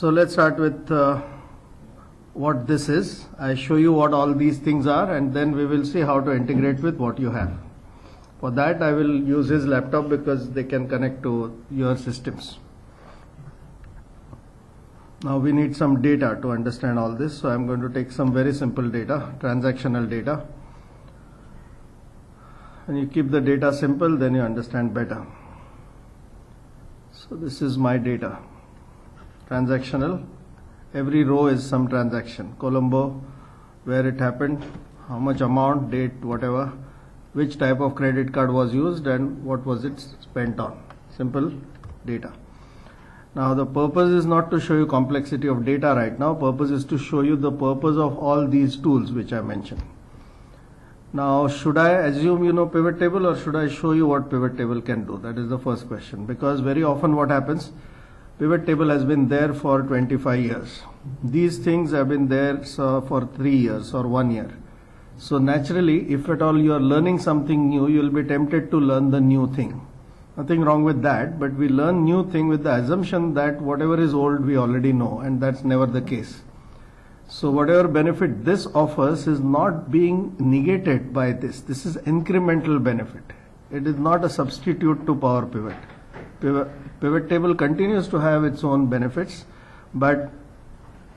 So let's start with uh, what this is. I show you what all these things are and then we will see how to integrate with what you have. For that I will use his laptop because they can connect to your systems. Now we need some data to understand all this. So I'm going to take some very simple data, transactional data. And you keep the data simple, then you understand better. So this is my data. Transactional. Every row is some transaction. Colombo, where it happened, how much amount, date, whatever, which type of credit card was used and what was it spent on. Simple data. Now the purpose is not to show you complexity of data right now. Purpose is to show you the purpose of all these tools which I mentioned. Now should I assume you know pivot table or should I show you what pivot table can do? That is the first question because very often what happens pivot table has been there for 25 years. These things have been there so for 3 years or 1 year. So naturally if at all you are learning something new you will be tempted to learn the new thing. Nothing wrong with that but we learn new thing with the assumption that whatever is old we already know and that's never the case. So whatever benefit this offers is not being negated by this. This is incremental benefit. It is not a substitute to power pivot pivot, table continues to have its own benefits but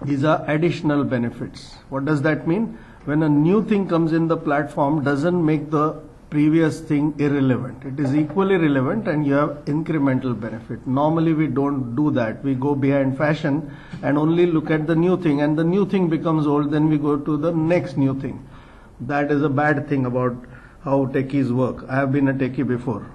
these are additional benefits what does that mean when a new thing comes in the platform doesn't make the previous thing irrelevant. It is equally relevant and you have incremental benefit. Normally we don't do that. We go behind fashion and only look at the new thing and the new thing becomes old then we go to the next new thing. That is a bad thing about how techies work. I have been a techie before.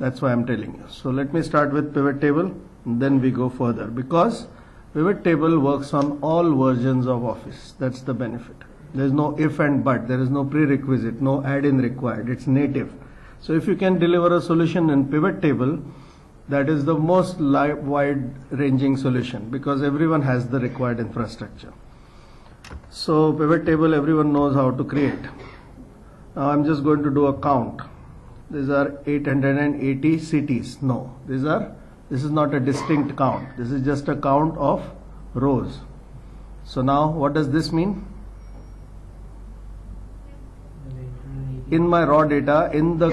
That's why I'm telling you. So let me start with pivot table then we go further because pivot table works on all versions of Office. That's the benefit. There is no if and but. There is no prerequisite, no add-in required. It's native. So if you can deliver a solution in pivot table, that is the most wide-ranging solution because everyone has the required infrastructure. So pivot table, everyone knows how to create. Now I'm just going to do a count. These are 880 cities. No, these are. This is not a distinct count. This is just a count of rows. So now what does this mean? in my raw data in the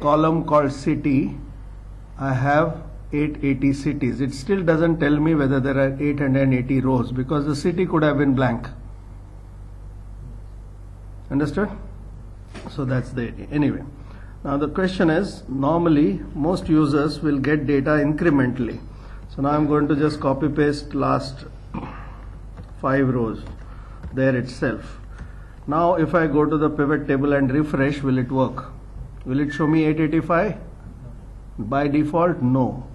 column called city I have 880 cities it still doesn't tell me whether there are 880 rows because the city could have been blank understood so that's the idea anyway now the question is normally most users will get data incrementally so now I'm going to just copy paste last five rows there itself now if I go to the pivot table and refresh, will it work? Will it show me 885? By default, no.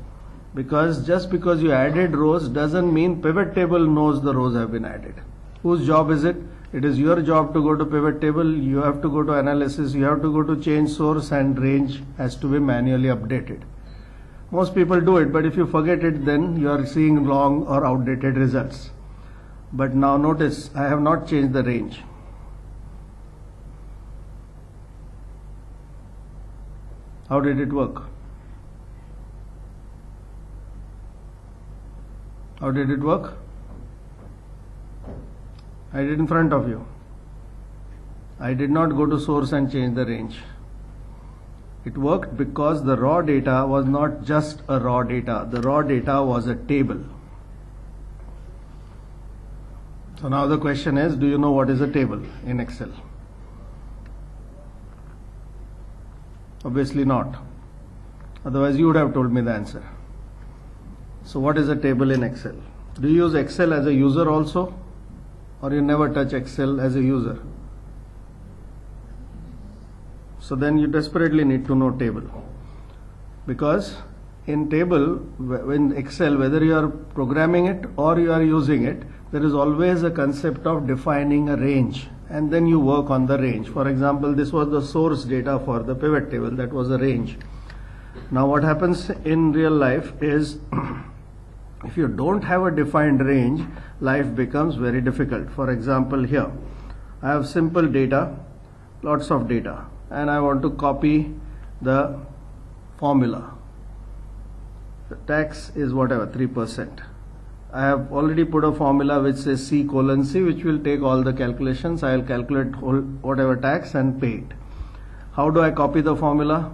Because just because you added rows doesn't mean pivot table knows the rows have been added. Whose job is it? It is your job to go to pivot table, you have to go to analysis, you have to go to change source and range has to be manually updated. Most people do it, but if you forget it, then you are seeing long or outdated results. But now notice, I have not changed the range. How did it work? How did it work? I did in front of you. I did not go to source and change the range. It worked because the raw data was not just a raw data. The raw data was a table. So now the question is, do you know what is a table in Excel? Obviously not. Otherwise you would have told me the answer. So what is a table in Excel? Do you use Excel as a user also? Or you never touch Excel as a user? So then you desperately need to know table. Because in table, in Excel, whether you are programming it or you are using it, there is always a concept of defining a range and then you work on the range. For example, this was the source data for the pivot table, that was a range. Now what happens in real life is if you don't have a defined range, life becomes very difficult. For example, here I have simple data, lots of data, and I want to copy the formula. The tax is whatever, 3%. I have already put a formula which says C colon C, which will take all the calculations. I will calculate whole, whatever tax and pay it. How do I copy the formula?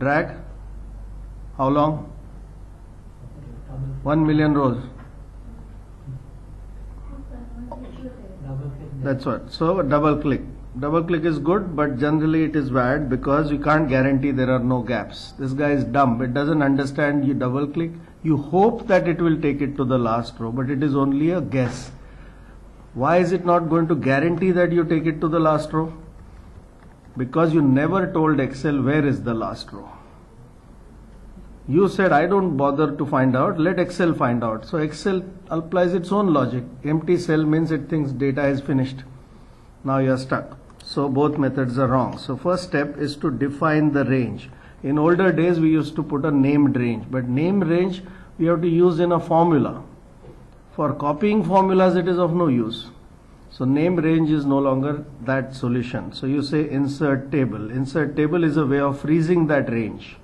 Drag. How long? 1 million rows. That's what. So double click. Double click is good, but generally it is bad because you can't guarantee there are no gaps. This guy is dumb. It doesn't understand you double click. You hope that it will take it to the last row, but it is only a guess. Why is it not going to guarantee that you take it to the last row? Because you never told Excel where is the last row. You said I don't bother to find out, let Excel find out. So Excel applies its own logic. Empty cell means it thinks data is finished. Now you are stuck. So both methods are wrong. So first step is to define the range. In older days we used to put a named range, but name range we have to use in a formula. For copying formulas it is of no use. So name range is no longer that solution. So you say insert table. Insert table is a way of freezing that range.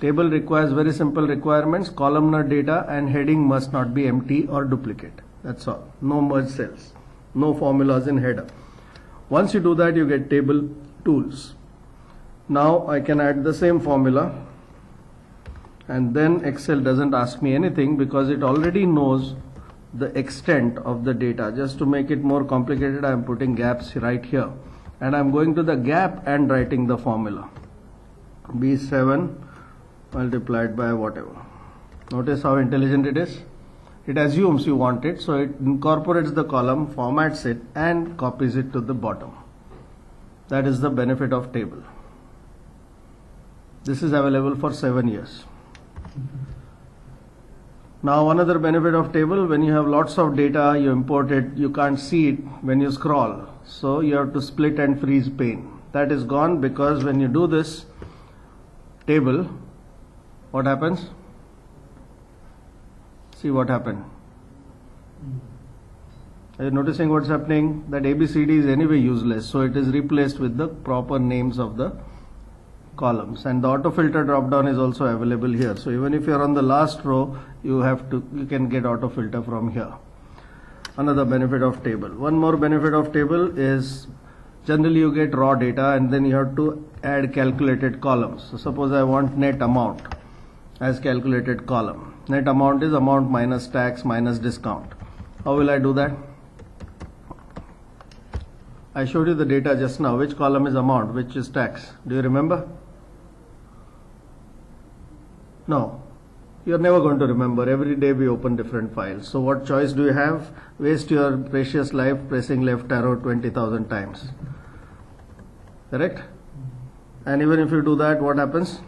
Table requires very simple requirements. Columnar data and heading must not be empty or duplicate. That's all. No merge cells. No formulas in header. Once you do that, you get table tools. Now I can add the same formula and then Excel doesn't ask me anything because it already knows the extent of the data. Just to make it more complicated, I am putting gaps right here and I'm going to the gap and writing the formula. B7 multiplied by whatever. Notice how intelligent it is. It assumes you want it, so it incorporates the column, formats it, and copies it to the bottom. That is the benefit of table. This is available for seven years. Now another benefit of table, when you have lots of data, you import it, you can't see it when you scroll. So you have to split and freeze pane. That is gone because when you do this table, what happens? See what happened. Are you noticing what's happening? That ABCD is anyway useless, so it is replaced with the proper names of the columns. And the auto filter drop down is also available here. So even if you are on the last row you have to you can get auto filter from here. Another benefit of table. One more benefit of table is generally you get raw data and then you have to add calculated columns. So suppose I want net amount as calculated column. Net amount is amount minus tax minus discount. How will I do that? I showed you the data just now. Which column is amount? Which is tax? Do you remember no, you're never going to remember. Every day we open different files. So what choice do you have? Waste your precious life pressing left arrow 20,000 times. Correct? And even if you do that, what happens?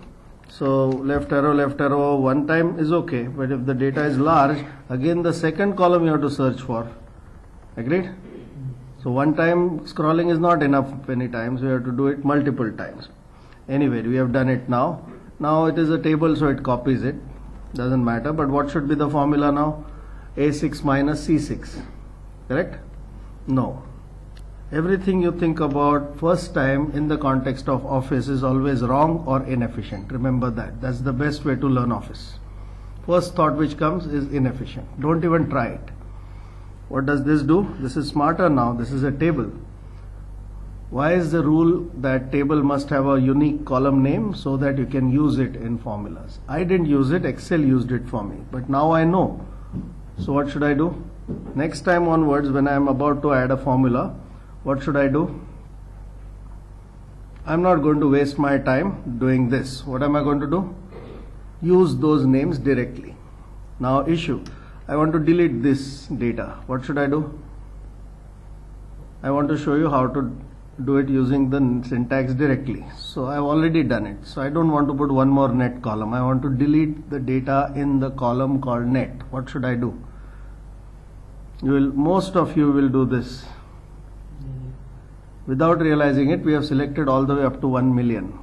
So left arrow, left arrow one time is okay. But if the data is large, again the second column you have to search for. Agreed? So one time scrolling is not enough many times. We have to do it multiple times. Anyway, we have done it now. Now it is a table so it copies it. Doesn't matter. But what should be the formula now? A6 minus C6. Correct? No. Everything you think about first time in the context of office is always wrong or inefficient. Remember that. That's the best way to learn office. First thought which comes is inefficient. Don't even try it. What does this do? This is smarter now. This is a table. Why is the rule that table must have a unique column name so that you can use it in formulas? I didn't use it, Excel used it for me, but now I know. So what should I do? Next time onwards when I am about to add a formula, what should I do? I'm not going to waste my time doing this. What am I going to do? Use those names directly. Now issue. I want to delete this data. What should I do? I want to show you how to do it using the syntax directly. So I've already done it. So I don't want to put one more net column. I want to delete the data in the column called net. What should I do? You will, most of you will do this. Without realizing it, we have selected all the way up to 1 million.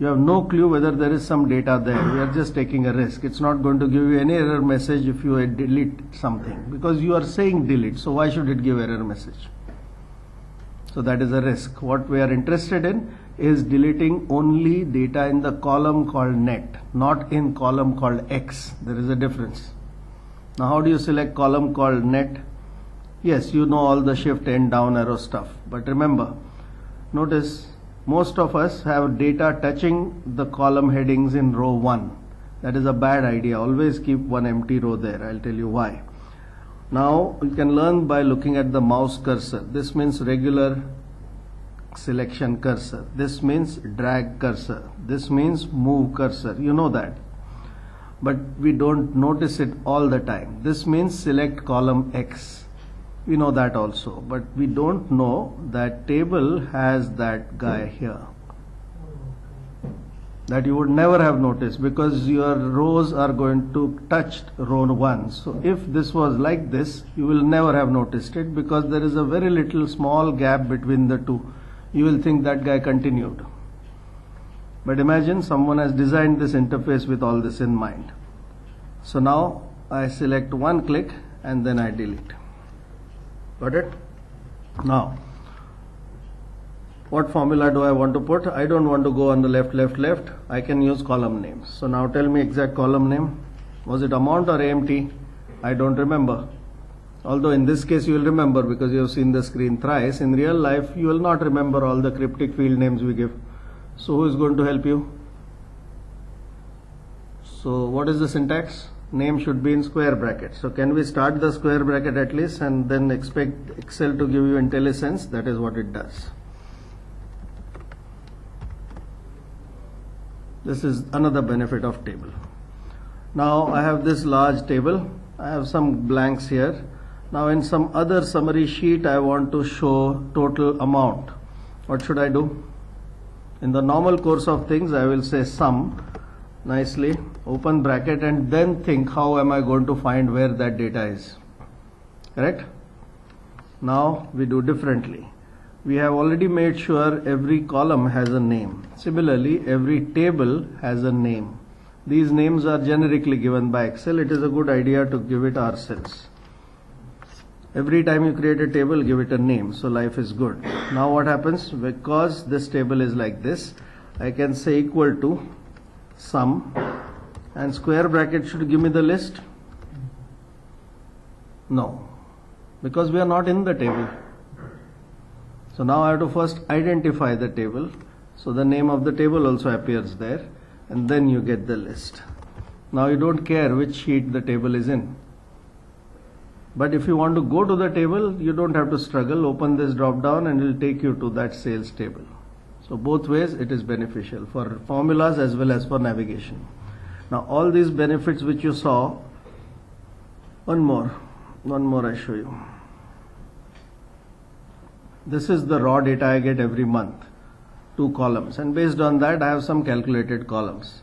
You have no clue whether there is some data there. We are just taking a risk. It's not going to give you any error message if you delete something because you are saying delete. So why should it give error message? So that is a risk. What we are interested in is deleting only data in the column called net, not in column called X. There is a difference. Now how do you select column called net? Yes, you know all the shift and down arrow stuff. But remember, notice most of us have data touching the column headings in row 1. That is a bad idea. Always keep one empty row there. I'll tell you why. Now you can learn by looking at the mouse cursor. This means regular selection cursor. This means drag cursor. This means move cursor. You know that. But we don't notice it all the time. This means select column X. We know that also. But we don't know that table has that guy here. That you would never have noticed because your rows are going to touch row 1. So if this was like this, you will never have noticed it because there is a very little small gap between the two you will think that guy continued. But imagine someone has designed this interface with all this in mind. So now I select one click and then I delete. Got it? Now, what formula do I want to put? I don't want to go on the left, left, left. I can use column names. So now tell me exact column name. Was it amount or AMT? I don't remember. Although in this case you will remember because you have seen the screen thrice, in real life you will not remember all the cryptic field names we give. So who is going to help you? So what is the syntax? Name should be in square bracket. So can we start the square bracket at least and then expect Excel to give you IntelliSense? That is what it does. This is another benefit of table. Now I have this large table. I have some blanks here now in some other summary sheet I want to show total amount. What should I do? In the normal course of things I will say sum nicely open bracket and then think how am I going to find where that data is. Correct? Now we do differently. We have already made sure every column has a name. Similarly, every table has a name. These names are generically given by Excel. It is a good idea to give it ourselves. Every time you create a table give it a name. So life is good. Now what happens? Because this table is like this I can say equal to sum. And square bracket should give me the list? No. Because we are not in the table so now I have to first identify the table so the name of the table also appears there and then you get the list now you don't care which sheet the table is in but if you want to go to the table, you don't have to struggle. Open this drop down and it will take you to that sales table. So both ways it is beneficial for formulas as well as for navigation. Now all these benefits which you saw, one more, one more I show you. This is the raw data I get every month, two columns and based on that I have some calculated columns.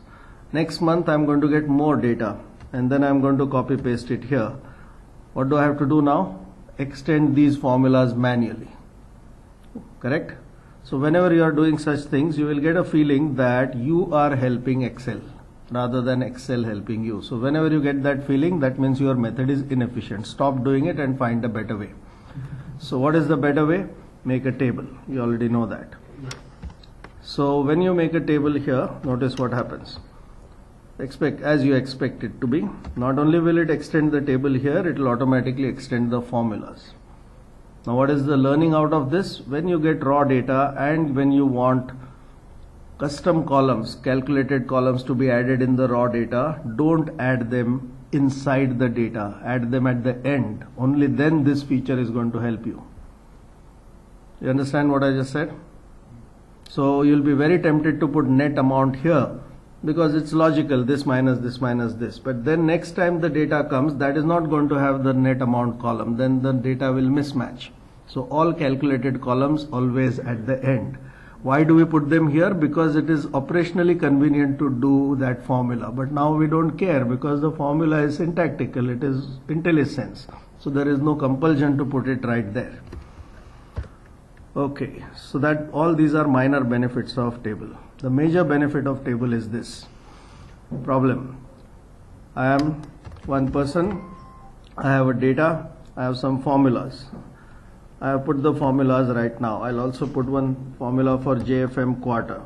Next month I'm going to get more data and then I'm going to copy paste it here what do I have to do now? Extend these formulas manually. Correct? So whenever you are doing such things, you will get a feeling that you are helping Excel rather than Excel helping you. So whenever you get that feeling, that means your method is inefficient. Stop doing it and find a better way. So what is the better way? Make a table. You already know that. So when you make a table here, notice what happens expect as you expect it to be. Not only will it extend the table here, it will automatically extend the formulas. Now what is the learning out of this? When you get raw data and when you want custom columns, calculated columns to be added in the raw data, don't add them inside the data, add them at the end. Only then this feature is going to help you. You understand what I just said? So you'll be very tempted to put net amount here because it's logical this minus this minus this. But then next time the data comes that is not going to have the net amount column. Then the data will mismatch. So all calculated columns always at the end. Why do we put them here? Because it is operationally convenient to do that formula. But now we don't care because the formula is syntactical. It is IntelliSense. So there is no compulsion to put it right there okay so that all these are minor benefits of table the major benefit of table is this problem. I am one person, I have a data, I have some formulas. I have put the formulas right now. I'll also put one formula for JFM quarter.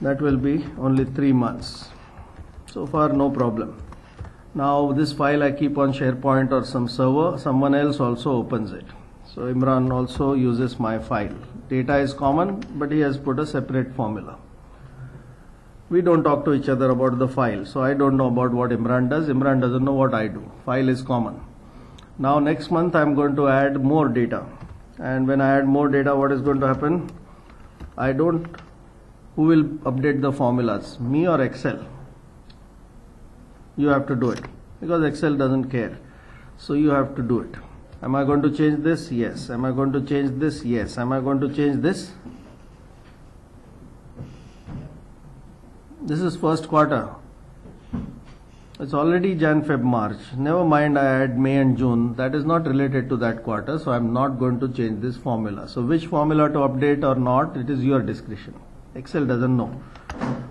That will be only three months. So far, no problem. Now, this file I keep on SharePoint or some server, someone else also opens it. So, Imran also uses my file. Data is common, but he has put a separate formula. We don't talk to each other about the file. So, I don't know about what Imran does. Imran doesn't know what I do. File is common. Now, next month, I'm going to add more data. And when I add more data, what is going to happen? I don't who will update the formulas me or excel you have to do it because excel doesn't care so you have to do it am i going to change this? Yes. Am i going to change this? Yes. Am i going to change this? This is first quarter. It's already jan feb march. Never mind i add may and june. That is not related to that quarter so i'm not going to change this formula. So which formula to update or not it is your discretion. Excel doesn't know.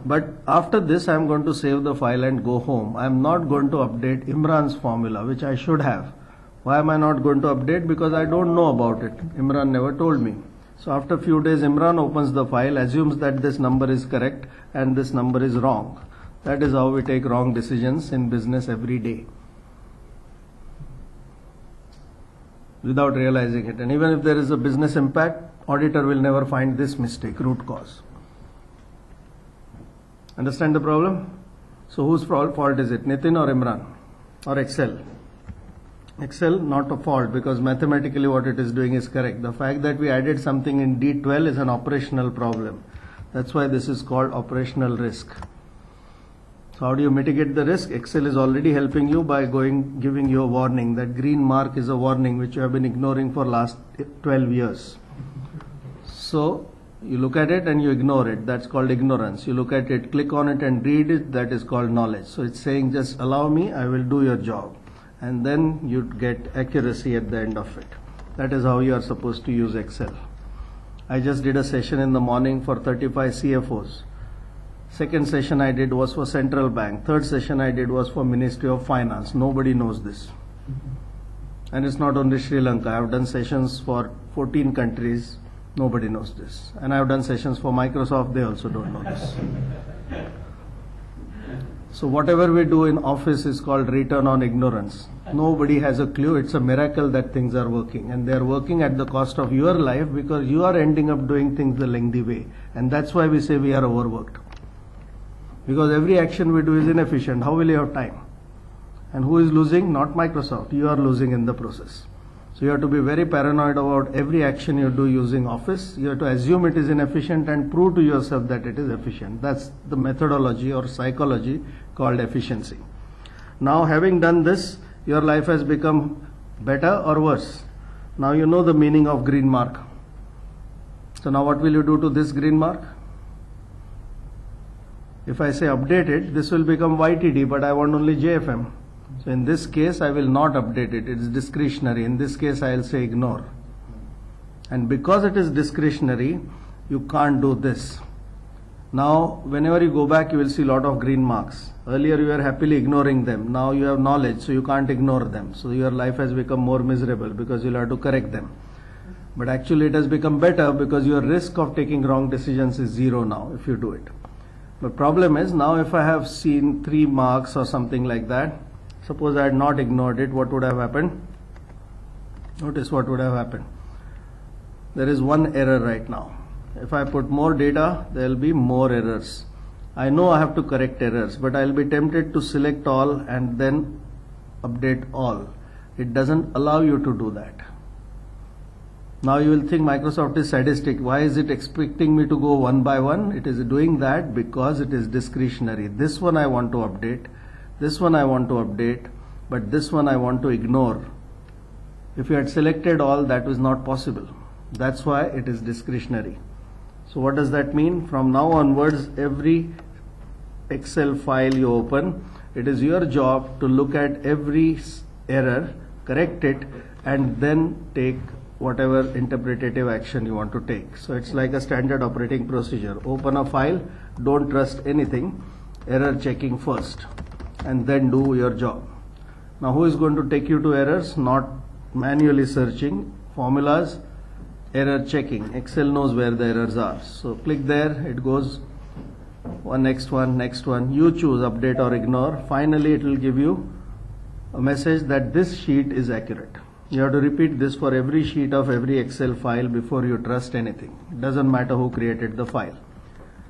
But after this, I'm going to save the file and go home. I'm not going to update Imran's formula, which I should have. Why am I not going to update? Because I don't know about it. Imran never told me. So after few days, Imran opens the file, assumes that this number is correct and this number is wrong. That is how we take wrong decisions in business every day. Without realizing it. And even if there is a business impact, auditor will never find this mistake, root cause. Understand the problem? So whose fault is it? Nitin or Imran? Or Excel? Excel not a fault because mathematically what it is doing is correct. The fact that we added something in D12 is an operational problem. That's why this is called operational risk. So how do you mitigate the risk? Excel is already helping you by going giving you a warning. That green mark is a warning which you have been ignoring for last 12 years. So you look at it and you ignore it that's called ignorance you look at it click on it and read it that is called knowledge so it's saying just allow me i will do your job and then you get accuracy at the end of it. That is how you are supposed to use excel. I just did a session in the morning for 35 cfos second session i did was for central bank. Third session i did was for ministry of finance. Nobody knows this. And it's not only sri lanka. I have done sessions for 14 countries. Nobody knows this. And I've done sessions for Microsoft, they also don't know this. So whatever we do in office is called return on ignorance. Nobody has a clue. It's a miracle that things are working. And they're working at the cost of your life because you are ending up doing things the lengthy way. And that's why we say we are overworked. Because every action we do is inefficient. How will you have time? And who is losing? Not Microsoft. You are losing in the process. So you have to be very paranoid about every action you do using Office. You have to assume it is inefficient and prove to yourself that it is efficient. That's the methodology or psychology called efficiency. Now having done this, your life has become better or worse. Now you know the meaning of green mark. So now what will you do to this green mark? If I say update it, this will become YTD, but I want only JFM. So in this case, I will not update it. It is discretionary. In this case, I will say ignore. And because it is discretionary, you can't do this. Now, whenever you go back, you will see a lot of green marks. Earlier, you were happily ignoring them. Now you have knowledge, so you can't ignore them. So your life has become more miserable because you'll have to correct them. But actually, it has become better because your risk of taking wrong decisions is zero now if you do it. But problem is now if I have seen three marks or something like that, Suppose I had not ignored it, what would have happened? Notice what would have happened. There is one error right now. If I put more data, there will be more errors. I know I have to correct errors, but I'll be tempted to select all and then update all. It doesn't allow you to do that. Now you will think Microsoft is sadistic. Why is it expecting me to go one by one? It is doing that because it is discretionary. This one I want to update this one I want to update but this one I want to ignore. If you had selected all that was not possible. That's why it is discretionary. So what does that mean? From now onwards every excel file you open it is your job to look at every error correct it and then take whatever interpretative action you want to take. So it's like a standard operating procedure. Open a file don't trust anything error checking first and then do your job. Now who is going to take you to errors? Not manually searching formulas, error checking. Excel knows where the errors are. So click there, it goes one next one, next one. You choose update or ignore. Finally, it will give you a message that this sheet is accurate. You have to repeat this for every sheet of every Excel file before you trust anything. It doesn't matter who created the file.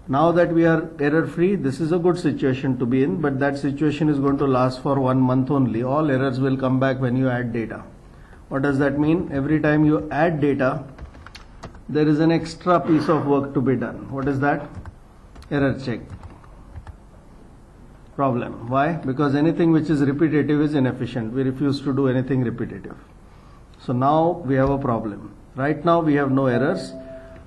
Now that we are error free, this is a good situation to be in, but that situation is going to last for one month only. All errors will come back when you add data. What does that mean? Every time you add data, there is an extra piece of work to be done. What is that? Error check. Problem. Why? Because anything which is repetitive is inefficient. We refuse to do anything repetitive. So now we have a problem. Right now we have no errors.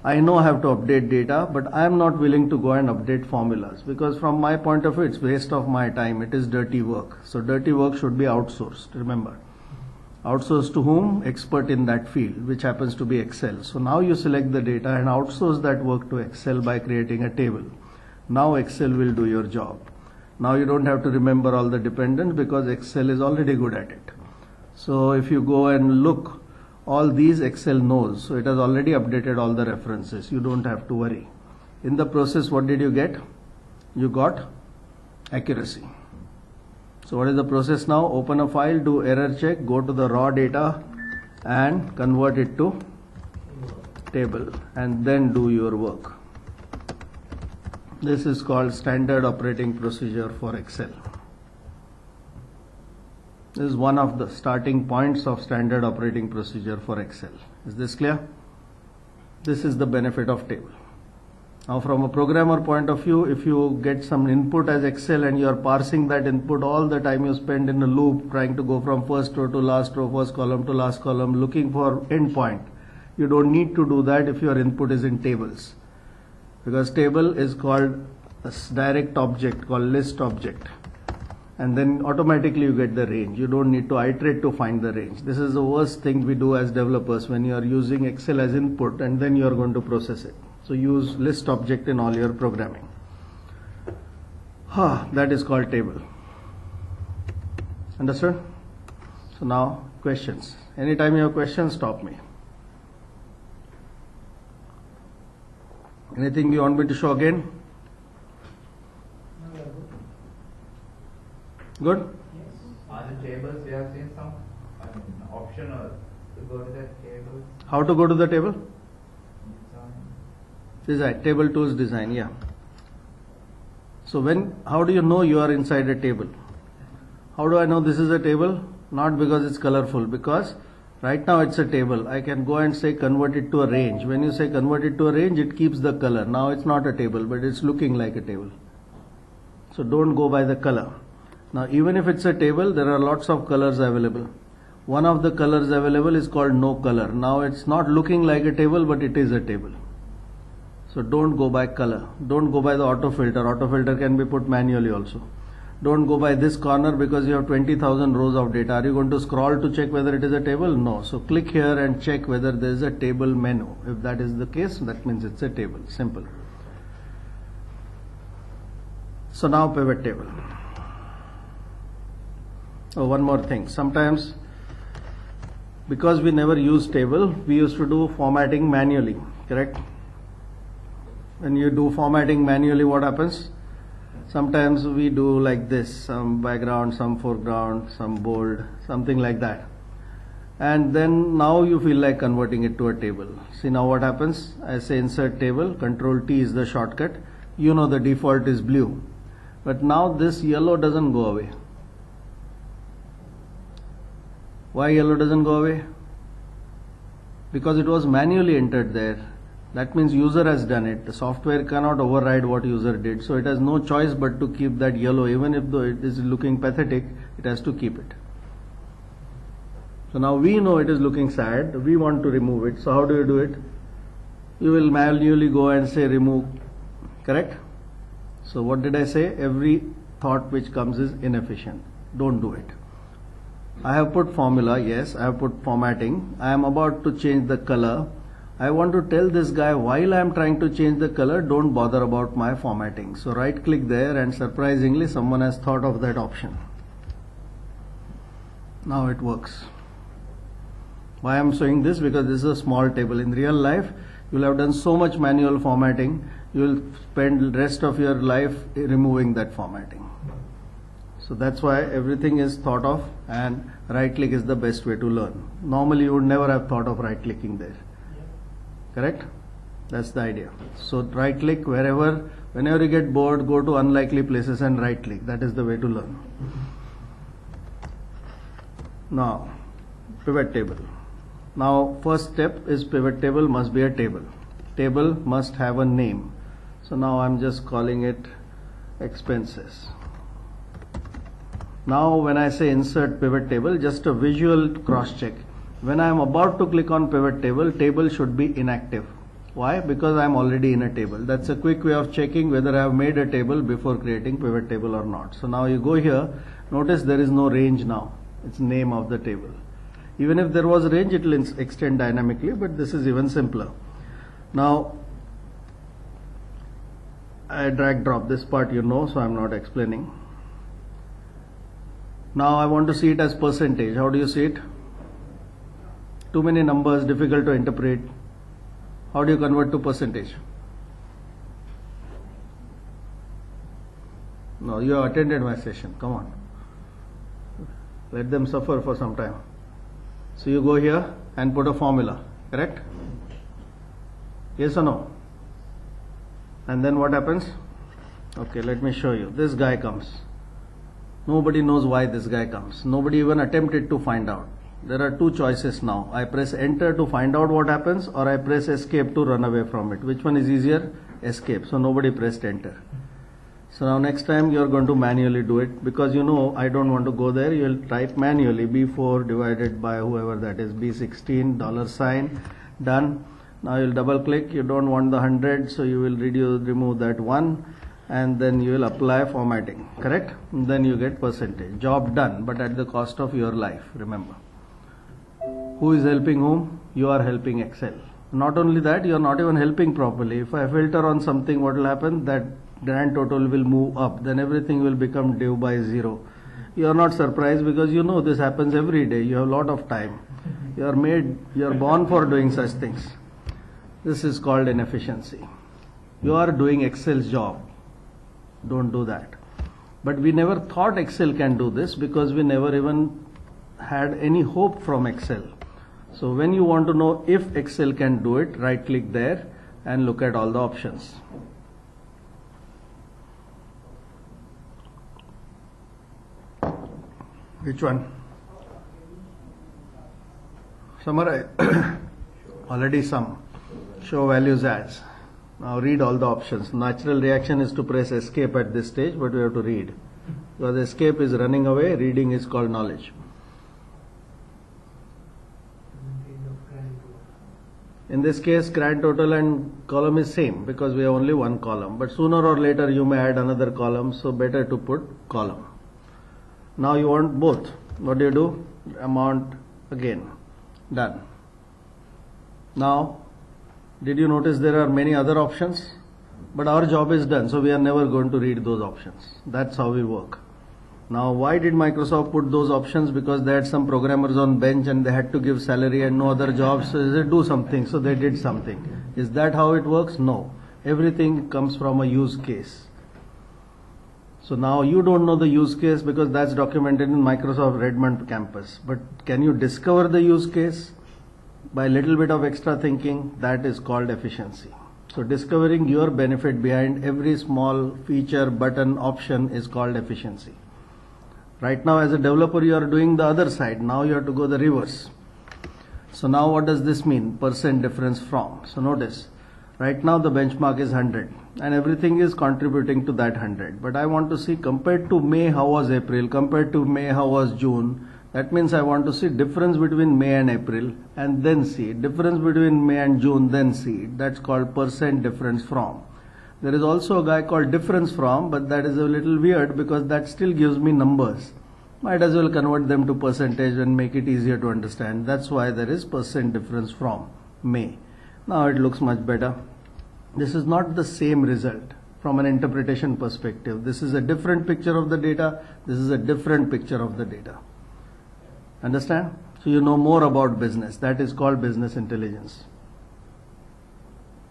I know I have to update data, but I am not willing to go and update formulas because from my point of view, it's waste of my time. It is dirty work. So dirty work should be outsourced. Remember. Outsourced to whom? Expert in that field, which happens to be Excel. So now you select the data and outsource that work to Excel by creating a table. Now Excel will do your job. Now you don't have to remember all the dependents because Excel is already good at it. So if you go and look, all these Excel knows. So it has already updated all the references. You don't have to worry. In the process, what did you get? You got accuracy. So what is the process now? Open a file, do error check, go to the raw data and convert it to table and then do your work. This is called standard operating procedure for Excel. Is one of the starting points of standard operating procedure for Excel. Is this clear? This is the benefit of table. Now from a programmer point of view, if you get some input as Excel and you are parsing that input all the time you spend in a loop trying to go from first row to last row, first column to last column looking for endpoint. You don't need to do that if your input is in tables. Because table is called a direct object called list object and then automatically you get the range. You don't need to iterate to find the range. This is the worst thing we do as developers when you are using Excel as input and then you are going to process it. So use list object in all your programming. Ah, that is called table. Understood? So now questions. Anytime you have questions, stop me. Anything you want me to show again? Good? On the tables, we have seen some, I mean, optional to go to the tables. How to go to the table? Design. Design, table tools design, yeah. So when, how do you know you are inside a table? How do I know this is a table? Not because it's colorful, because right now it's a table. I can go and say convert it to a range. When you say convert it to a range, it keeps the color. Now it's not a table, but it's looking like a table. So don't go by the color. Now even if it's a table, there are lots of colors available. One of the colors available is called no color. Now it's not looking like a table, but it is a table. So don't go by color. Don't go by the auto filter. Auto filter can be put manually also. Don't go by this corner because you have 20,000 rows of data. Are you going to scroll to check whether it is a table? No. So click here and check whether there is a table menu. If that is the case, that means it's a table. Simple. So now pivot table. Oh, one more thing. Sometimes because we never use table, we used to do formatting manually, correct? When you do formatting manually, what happens? Sometimes we do like this, some background, some foreground, some bold, something like that. And then now you feel like converting it to a table. See now what happens? I say insert table, control T is the shortcut. You know the default is blue. But now this yellow doesn't go away. Why yellow doesn't go away? Because it was manually entered there. That means user has done it. The software cannot override what user did. So it has no choice but to keep that yellow. Even if though it is looking pathetic, it has to keep it. So now we know it is looking sad. We want to remove it. So how do you do it? You will manually go and say remove. Correct? So what did I say? Every thought which comes is inefficient. Don't do it. I have put formula, yes, I have put formatting. I am about to change the color. I want to tell this guy while I am trying to change the color, don't bother about my formatting. So right click there and surprisingly someone has thought of that option. Now it works. Why I'm showing this? Because this is a small table. In real life, you'll have done so much manual formatting, you will spend rest of your life removing that formatting. So that's why everything is thought of and right click is the best way to learn. Normally you would never have thought of right clicking there. Correct? That's the idea. So right click wherever, whenever you get bored, go to unlikely places and right click. That is the way to learn. Now, pivot table. Now, first step is pivot table must be a table. Table must have a name. So now I'm just calling it expenses. Now, when I say insert pivot table, just a visual cross check. When I am about to click on pivot table, table should be inactive. Why? Because I am already in a table. That's a quick way of checking whether I have made a table before creating pivot table or not. So now you go here, notice there is no range now. It's name of the table. Even if there was a range, it will extend dynamically, but this is even simpler. Now, I drag drop this part you know, so I'm not explaining. Now I want to see it as percentage. How do you see it? Too many numbers, difficult to interpret. How do you convert to percentage? No, you have attended my session. Come on. Let them suffer for some time. So you go here and put a formula, correct? Yes or no? And then what happens? Okay, let me show you. This guy comes. Nobody knows why this guy comes. Nobody even attempted to find out. There are two choices now. I press enter to find out what happens or I press escape to run away from it. Which one is easier? Escape. So nobody pressed enter. So now next time you are going to manually do it because you know I don't want to go there. You will type manually B4 divided by whoever that is B16 dollar sign done. Now you'll double click. You don't want the 100 so you will reduce, remove that one and then you will apply formatting correct? Then you get percentage. Job done but at the cost of your life remember. Who is helping whom? You are helping excel. Not only that you are not even helping properly. If i filter on something what will happen? That grand total will move up. Then everything will become due by zero. You are not surprised because you know this happens every day. You have a lot of time. You are made you are born for doing such things. This is called inefficiency. You are doing excel's job don't do that. But we never thought excel can do this because we never even had any hope from excel. So when you want to know if excel can do it right click there and look at all the options. Which one? Summarize. Already some. Show values as now read all the options. Natural reaction is to press escape at this stage, but we have to read. Because escape is running away, reading is called knowledge. In this case, grand total and column is same because we have only one column. But sooner or later you may add another column, so better to put column. Now you want both. What do you do? Amount again. Done. Now did you notice there are many other options? But our job is done, so we are never going to read those options. That's how we work. Now, why did Microsoft put those options? Because they had some programmers on bench and they had to give salary and no other jobs, so they do something, so they did something. Is that how it works? No. Everything comes from a use case. So now you don't know the use case because that's documented in Microsoft Redmond campus. But can you discover the use case? By a little bit of extra thinking, that is called efficiency. So discovering your benefit behind every small feature, button, option is called efficiency. Right now as a developer you are doing the other side. Now you have to go the reverse. So now what does this mean? Percent difference from. So notice, right now the benchmark is 100 and everything is contributing to that 100. But I want to see compared to May how was April, compared to May how was June, that means I want to see difference between May and April and then see difference between May and June then see that's called percent difference from. There is also a guy called difference from but that is a little weird because that still gives me numbers. Might as well convert them to percentage and make it easier to understand. That's why there is percent difference from May. Now it looks much better. This is not the same result from an interpretation perspective. This is a different picture of the data. This is a different picture of the data. Understand? So you know more about business. That is called business intelligence.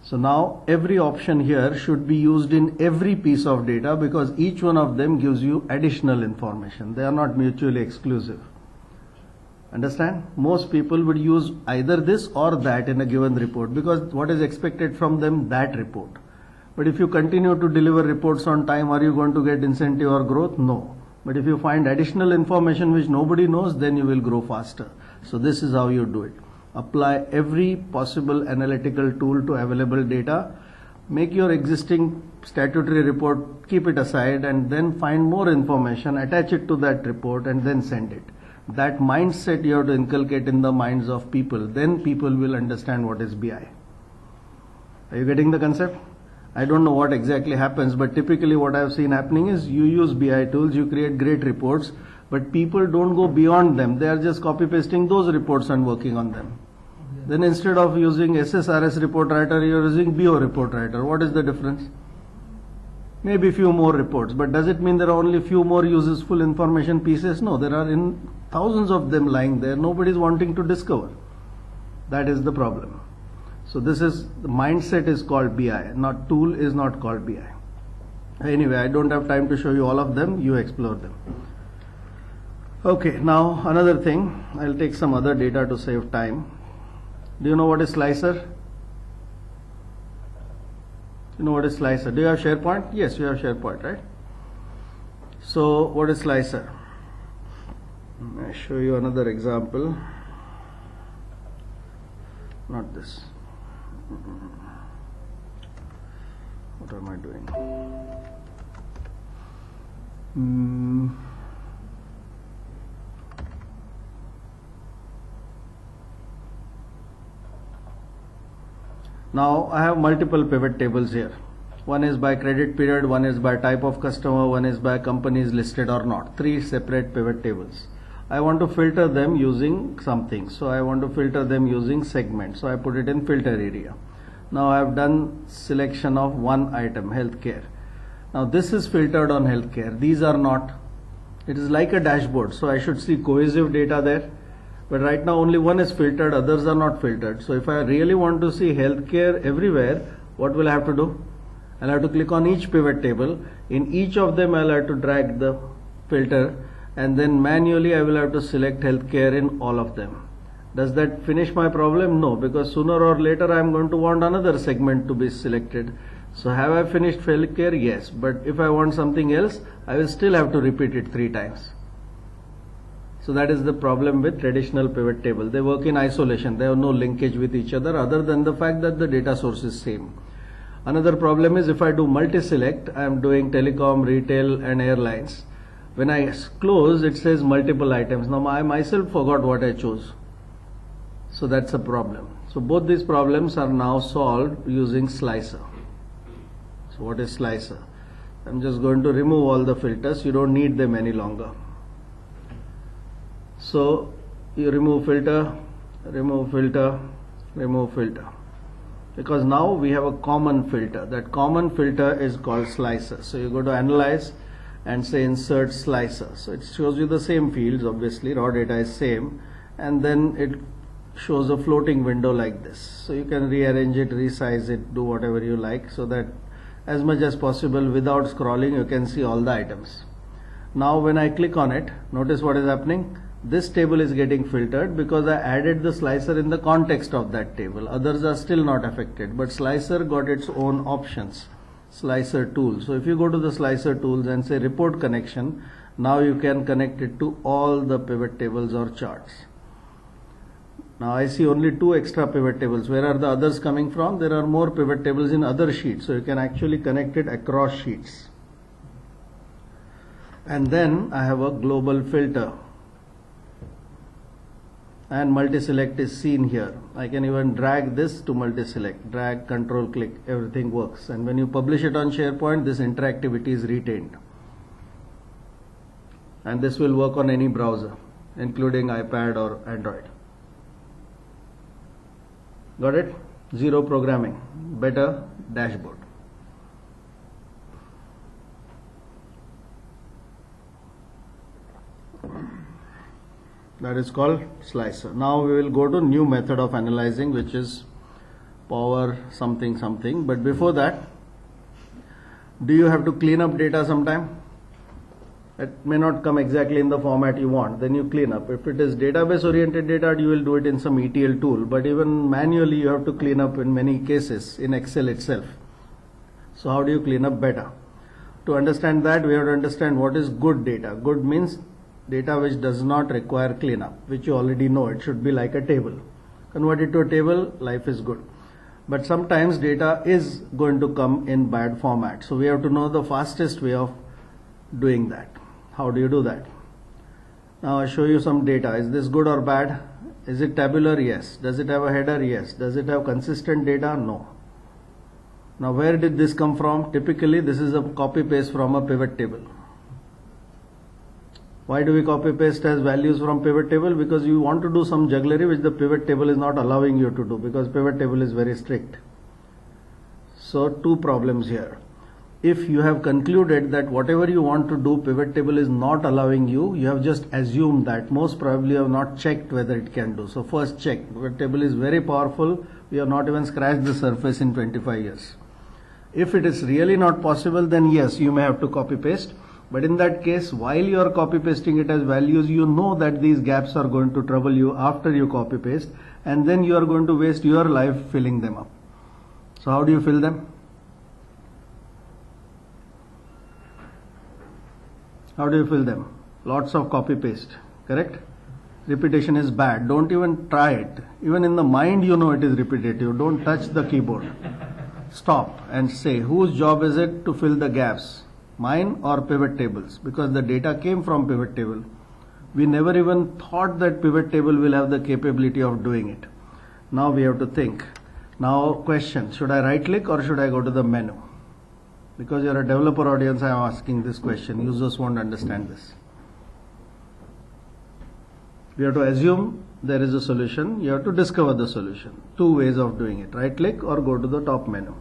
So now every option here should be used in every piece of data because each one of them gives you additional information. They are not mutually exclusive. Understand? Most people would use either this or that in a given report because what is expected from them, that report. But if you continue to deliver reports on time, are you going to get incentive or growth? No. But if you find additional information which nobody knows, then you will grow faster. So this is how you do it. Apply every possible analytical tool to available data. Make your existing statutory report, keep it aside, and then find more information, attach it to that report, and then send it. That mindset you have to inculcate in the minds of people. Then people will understand what is BI. Are you getting the concept? I don't know what exactly happens, but typically what I've seen happening is you use BI tools, you create great reports, but people don't go beyond them. They are just copy pasting those reports and working on them. Then instead of using SSRS report writer, you're using BO report writer. What is the difference? Maybe few more reports, but does it mean there are only few more useful information pieces? No, there are in thousands of them lying there. Nobody is wanting to discover. That is the problem. So this is the mindset is called BI, not tool is not called BI. Anyway, I don't have time to show you all of them. You explore them. Okay, now another thing. I'll take some other data to save time. Do you know what is slicer? You know what is slicer? Do you have SharePoint? Yes, you have SharePoint, right? So, what is slicer? I'll show you another example. Not this. What am I doing? Hmm. Now I have multiple pivot tables here. One is by credit period, one is by type of customer, one is by companies listed or not. Three separate pivot tables. I want to filter them using something. So I want to filter them using segment. So I put it in filter area. Now I have done selection of one item, healthcare. Now this is filtered on healthcare. These are not. It is like a dashboard. So I should see cohesive data there. But right now only one is filtered, others are not filtered. So if I really want to see healthcare everywhere, what will I have to do? I'll have to click on each pivot table. In each of them I'll have to drag the filter and then manually I will have to select healthcare in all of them. Does that finish my problem? No, because sooner or later I am going to want another segment to be selected. So have I finished healthcare? Yes. But if I want something else, I will still have to repeat it three times. So that is the problem with traditional pivot table. They work in isolation. They have no linkage with each other other than the fact that the data source is same. Another problem is if I do multi-select, I am doing telecom, retail and airlines. When I close, it says multiple items. Now I myself forgot what I chose. So that's a problem. So both these problems are now solved using slicer. So what is slicer? I'm just going to remove all the filters. You don't need them any longer. So you remove filter, remove filter, remove filter. Because now we have a common filter. That common filter is called slicer. So you go to analyze and say insert slicer. So it shows you the same fields, obviously, raw data is same. And then it shows a floating window like this. So you can rearrange it, resize it, do whatever you like so that as much as possible without scrolling you can see all the items. Now when I click on it, notice what is happening this table is getting filtered because I added the slicer in the context of that table. Others are still not affected, but slicer got its own options. Slicer tool. So if you go to the slicer tools and say report connection, now you can connect it to all the pivot tables or charts. Now I see only two extra pivot tables. Where are the others coming from? There are more pivot tables in other sheets. So you can actually connect it across sheets. And then I have a global filter and multi-select is seen here. I can even drag this to multi-select, drag, control, click, everything works. And when you publish it on SharePoint, this interactivity is retained. And this will work on any browser, including iPad or Android. Got it? Zero programming, better dashboard. That is called slicer. Now we will go to new method of analyzing which is power something something. But before that, do you have to clean up data sometime? It may not come exactly in the format you want, then you clean up. If it is database oriented data, you will do it in some ETL tool, but even manually you have to clean up in many cases in Excel itself. So how do you clean up better? To understand that, we have to understand what is good data. Good means data which does not require cleanup, which you already know. It should be like a table. Convert it to a table, life is good. But sometimes data is going to come in bad format. So we have to know the fastest way of doing that. How do you do that? Now I show you some data. Is this good or bad? Is it tabular? Yes. Does it have a header? Yes. Does it have consistent data? No. Now where did this come from? Typically this is a copy paste from a pivot table. Why do we copy paste as values from pivot table? Because you want to do some jugglery which the pivot table is not allowing you to do because pivot table is very strict. So two problems here. If you have concluded that whatever you want to do pivot table is not allowing you, you have just assumed that most probably you have not checked whether it can do. So first check. Pivot table is very powerful. We have not even scratched the surface in 25 years. If it is really not possible then yes you may have to copy paste but in that case, while you are copy pasting it as values, you know that these gaps are going to trouble you after you copy paste and then you are going to waste your life filling them up. So how do you fill them? How do you fill them? Lots of copy paste, correct? Repetition is bad. Don't even try it. Even in the mind you know it is repetitive. Don't touch the keyboard. Stop and say whose job is it to fill the gaps? Mine or pivot tables because the data came from pivot table. We never even thought that pivot table will have the capability of doing it. Now we have to think. Now question, should I right click or should I go to the menu? Because you're a developer audience, I am asking this question. Users won't understand this. We have to assume there is a solution. You have to discover the solution. Two ways of doing it. Right click or go to the top menu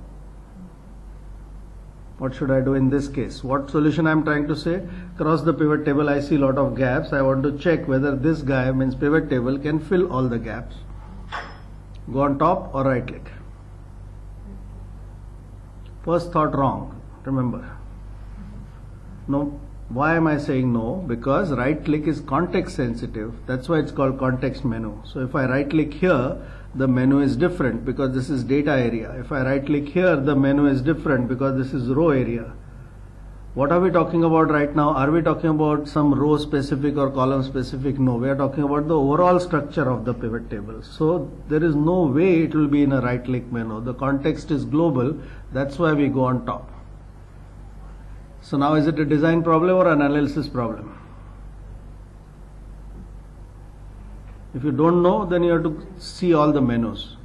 what should I do in this case? What solution I am trying to say? Cross the pivot table, I see a lot of gaps. I want to check whether this guy means pivot table can fill all the gaps. Go on top or right click. First thought wrong, remember. No, why am I saying no? Because right click is context sensitive. That's why it's called context menu. So if I right click here, the menu is different because this is data area. If I right click here, the menu is different because this is row area. What are we talking about right now? Are we talking about some row specific or column specific? No, we are talking about the overall structure of the pivot table. So there is no way it will be in a right click menu. The context is global. That's why we go on top. So now is it a design problem or an analysis problem? If you don't know, then you have to see all the menus.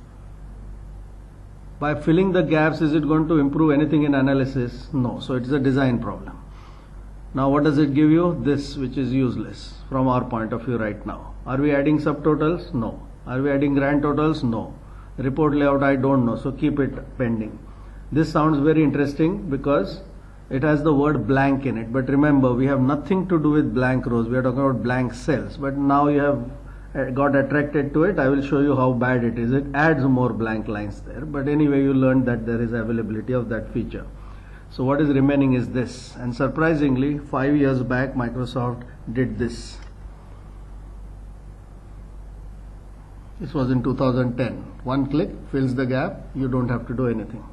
By filling the gaps, is it going to improve anything in analysis? No. So it's a design problem. Now what does it give you? This, which is useless from our point of view right now. Are we adding subtotals? No. Are we adding grand totals? No. Report layout, I don't know. So keep it pending. This sounds very interesting because it has the word blank in it. But remember, we have nothing to do with blank rows. We are talking about blank cells. But now you have Uh, got attracted to it I will show you how bad it is. It adds more blank lines there. But anyway you learned that there is availability of that feature. So what is remaining is this. And surprisingly five years back Microsoft did this. This was in 2010 one click fills the gap. You don't have to do anything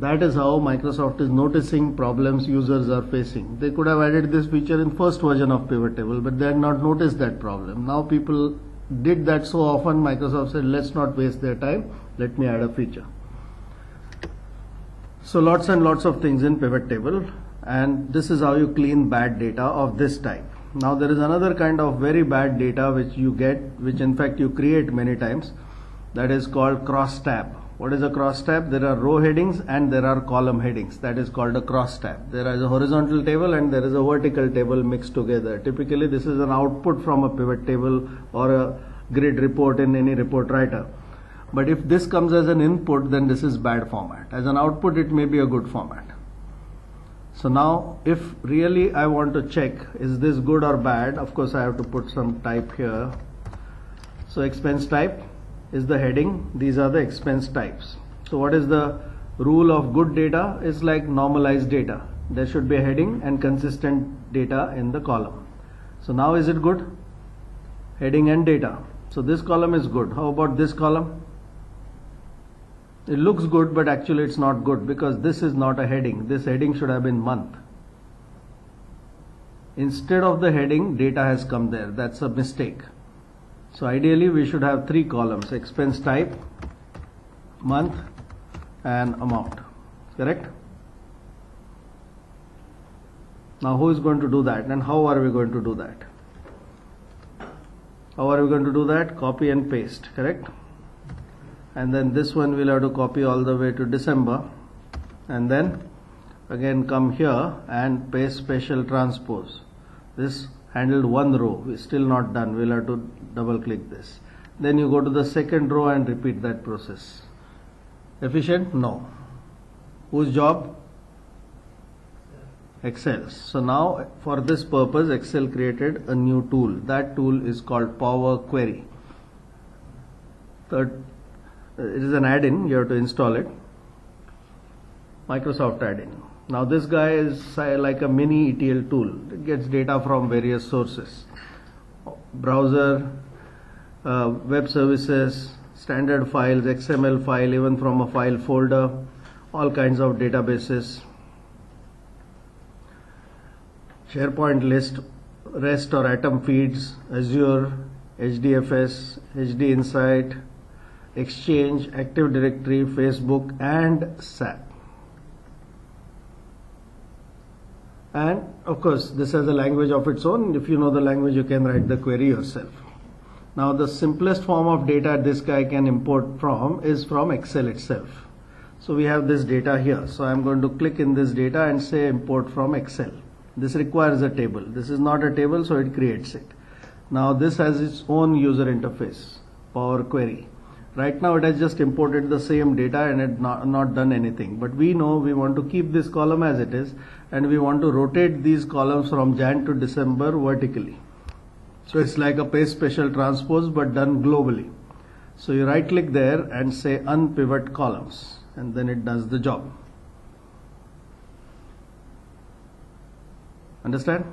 that is how Microsoft is noticing problems users are facing. They could have added this feature in first version of pivot table, but they had not noticed that problem. Now people did that so often, Microsoft said, let's not waste their time. Let me add a feature. So lots and lots of things in pivot table. And this is how you clean bad data of this type. Now there is another kind of very bad data which you get, which in fact you create many times. That is called cross tab what is a cross tab? There are row headings and there are column headings. That is called a cross tab. There is a horizontal table and there is a vertical table mixed together. Typically, this is an output from a pivot table or a grid report in any report writer. But if this comes as an input, then this is bad format. As an output, it may be a good format. So now, if really I want to check, is this good or bad? Of course, I have to put some type here. So expense type is the heading. These are the expense types. So what is the rule of good data? Is like normalized data. There should be a heading and consistent data in the column. So now is it good? Heading and data. So this column is good. How about this column? It looks good, but actually it's not good because this is not a heading. This heading should have been month. Instead of the heading, data has come there. That's a mistake. So ideally we should have three columns, expense type, month and amount. Correct? Now who is going to do that and how are we going to do that? How are we going to do that? Copy and paste, correct? And then this one we'll have to copy all the way to December and then again come here and paste special transpose. This handled one row, we're still not done, we'll have to double click this. Then you go to the second row and repeat that process. Efficient? No. Whose job? Excel. So now for this purpose Excel created a new tool. That tool is called Power Query. Third, uh, it is an add-in, you have to install it. Microsoft add-in. Now this guy is uh, like a mini ETL tool. It gets data from various sources. Browser, uh, web services, standard files, XML file, even from a file folder, all kinds of databases. SharePoint list, REST or Atom feeds, Azure, HDFS, HD Insight, Exchange, Active Directory, Facebook, and SAP. And of course, this has a language of its own. If you know the language, you can write the query yourself. Now, the simplest form of data this guy can import from is from Excel itself. So we have this data here. So I'm going to click in this data and say import from Excel. This requires a table. This is not a table, so it creates it. Now this has its own user interface, Power Query. Right now it has just imported the same data and it not, not done anything. But we know we want to keep this column as it is and we want to rotate these columns from Jan to December vertically. So it's like a paste special transpose but done globally. So you right click there and say unpivot columns and then it does the job. Understand?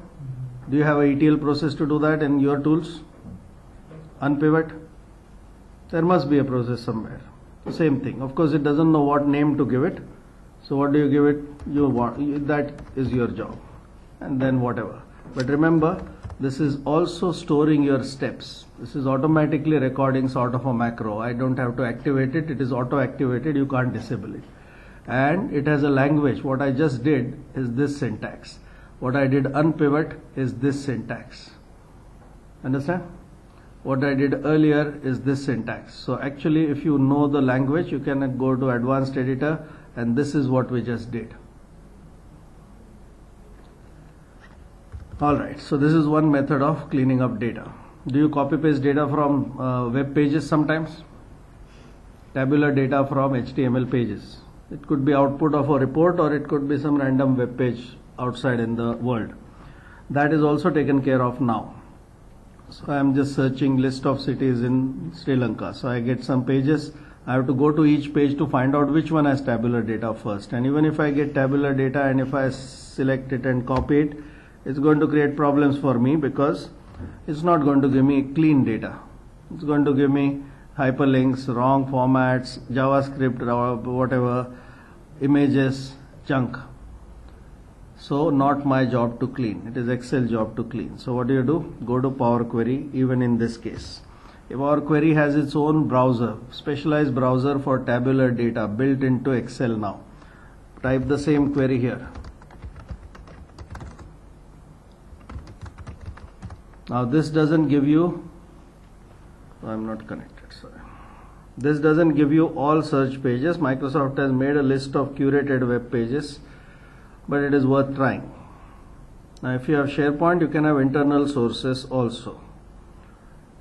Do you have a ETL process to do that in your tools? Unpivot? There must be a process somewhere. Same thing. Of course, it doesn't know what name to give it. So what do you give it? You want that is your job, and then whatever. But remember, this is also storing your steps. This is automatically recording sort of a macro. I don't have to activate it. It is auto activated. You can't disable it. And it has a language. What I just did is this syntax. What I did unpivot is this syntax. Understand? What I did earlier is this syntax. So actually if you know the language you can go to advanced editor and this is what we just did. Alright, so this is one method of cleaning up data. Do you copy paste data from uh, web pages sometimes? Tabular data from HTML pages. It could be output of a report or it could be some random web page outside in the world. That is also taken care of now. So I am just searching list of cities in Sri Lanka. So I get some pages. I have to go to each page to find out which one has tabular data first. And even if I get tabular data and if I select it and copy it, it's going to create problems for me because it's not going to give me clean data. It's going to give me hyperlinks, wrong formats, JavaScript, whatever, images, junk. So not my job to clean. It is Excel job to clean. So what do you do? Go to Power Query even in this case. If Power Query has its own browser, specialized browser for tabular data built into Excel now. Type the same query here. Now this doesn't give you, I'm not connected, sorry. This doesn't give you all search pages. Microsoft has made a list of curated web pages but it is worth trying. Now if you have SharePoint you can have internal sources also.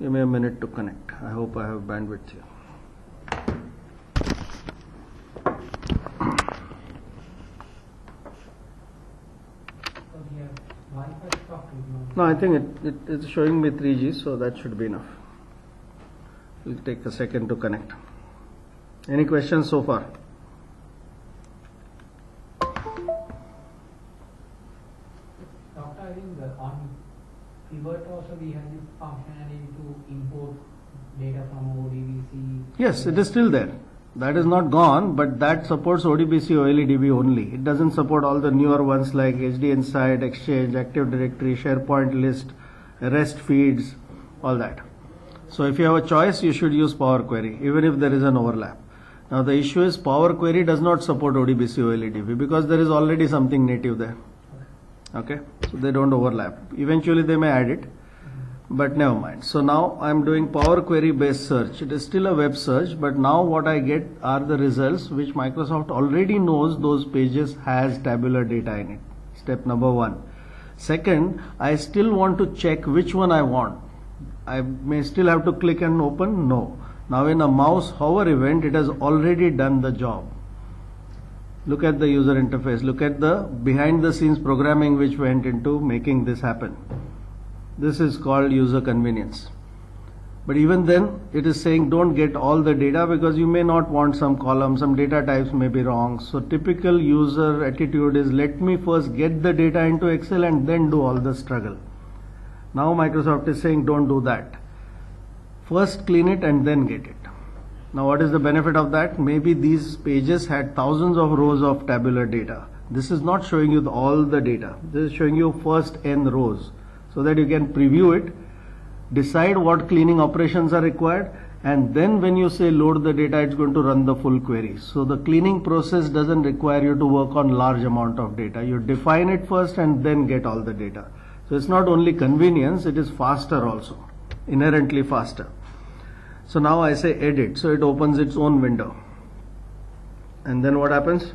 Give me a minute to connect. I hope I have bandwidth here. No, I think it, it, it's showing me 3G, so that should be enough. It'll take a second to connect. Any questions so far? Pivot also we have this functionality to import data from ODBC. Yes, it is still there. That is not gone, but that supports ODBC OLEDB only. It doesn't support all the newer ones like HD Insight, Exchange, Active Directory, SharePoint list, REST feeds, all that. So if you have a choice, you should use Power Query, even if there is an overlap. Now the issue is Power Query does not support ODBC OLEDB because there is already something native there. Okay, so they don't overlap. Eventually they may add it, but never mind. So now I'm doing Power Query based search. It is still a web search, but now what I get are the results which Microsoft already knows those pages has tabular data in it. Step number one. Second, I still want to check which one I want. I may still have to click and open? No. Now in a mouse hover event, it has already done the job. Look at the user interface. Look at the behind the scenes programming which went into making this happen. This is called user convenience. But even then, it is saying don't get all the data because you may not want some columns, some data types may be wrong. So typical user attitude is let me first get the data into Excel and then do all the struggle. Now Microsoft is saying don't do that. First clean it and then get it. Now what is the benefit of that? Maybe these pages had thousands of rows of tabular data. This is not showing you the- all the data. This is showing you first n rows so that you can preview it, decide what cleaning operations are required and then when you say load the data it's going to run the full query. So the cleaning process doesn't require you to work on large amount of data. You define it first and then get all the data. So it's not only convenience, it is faster also, inherently faster. So now I say edit, so it opens its own window. And then what happens?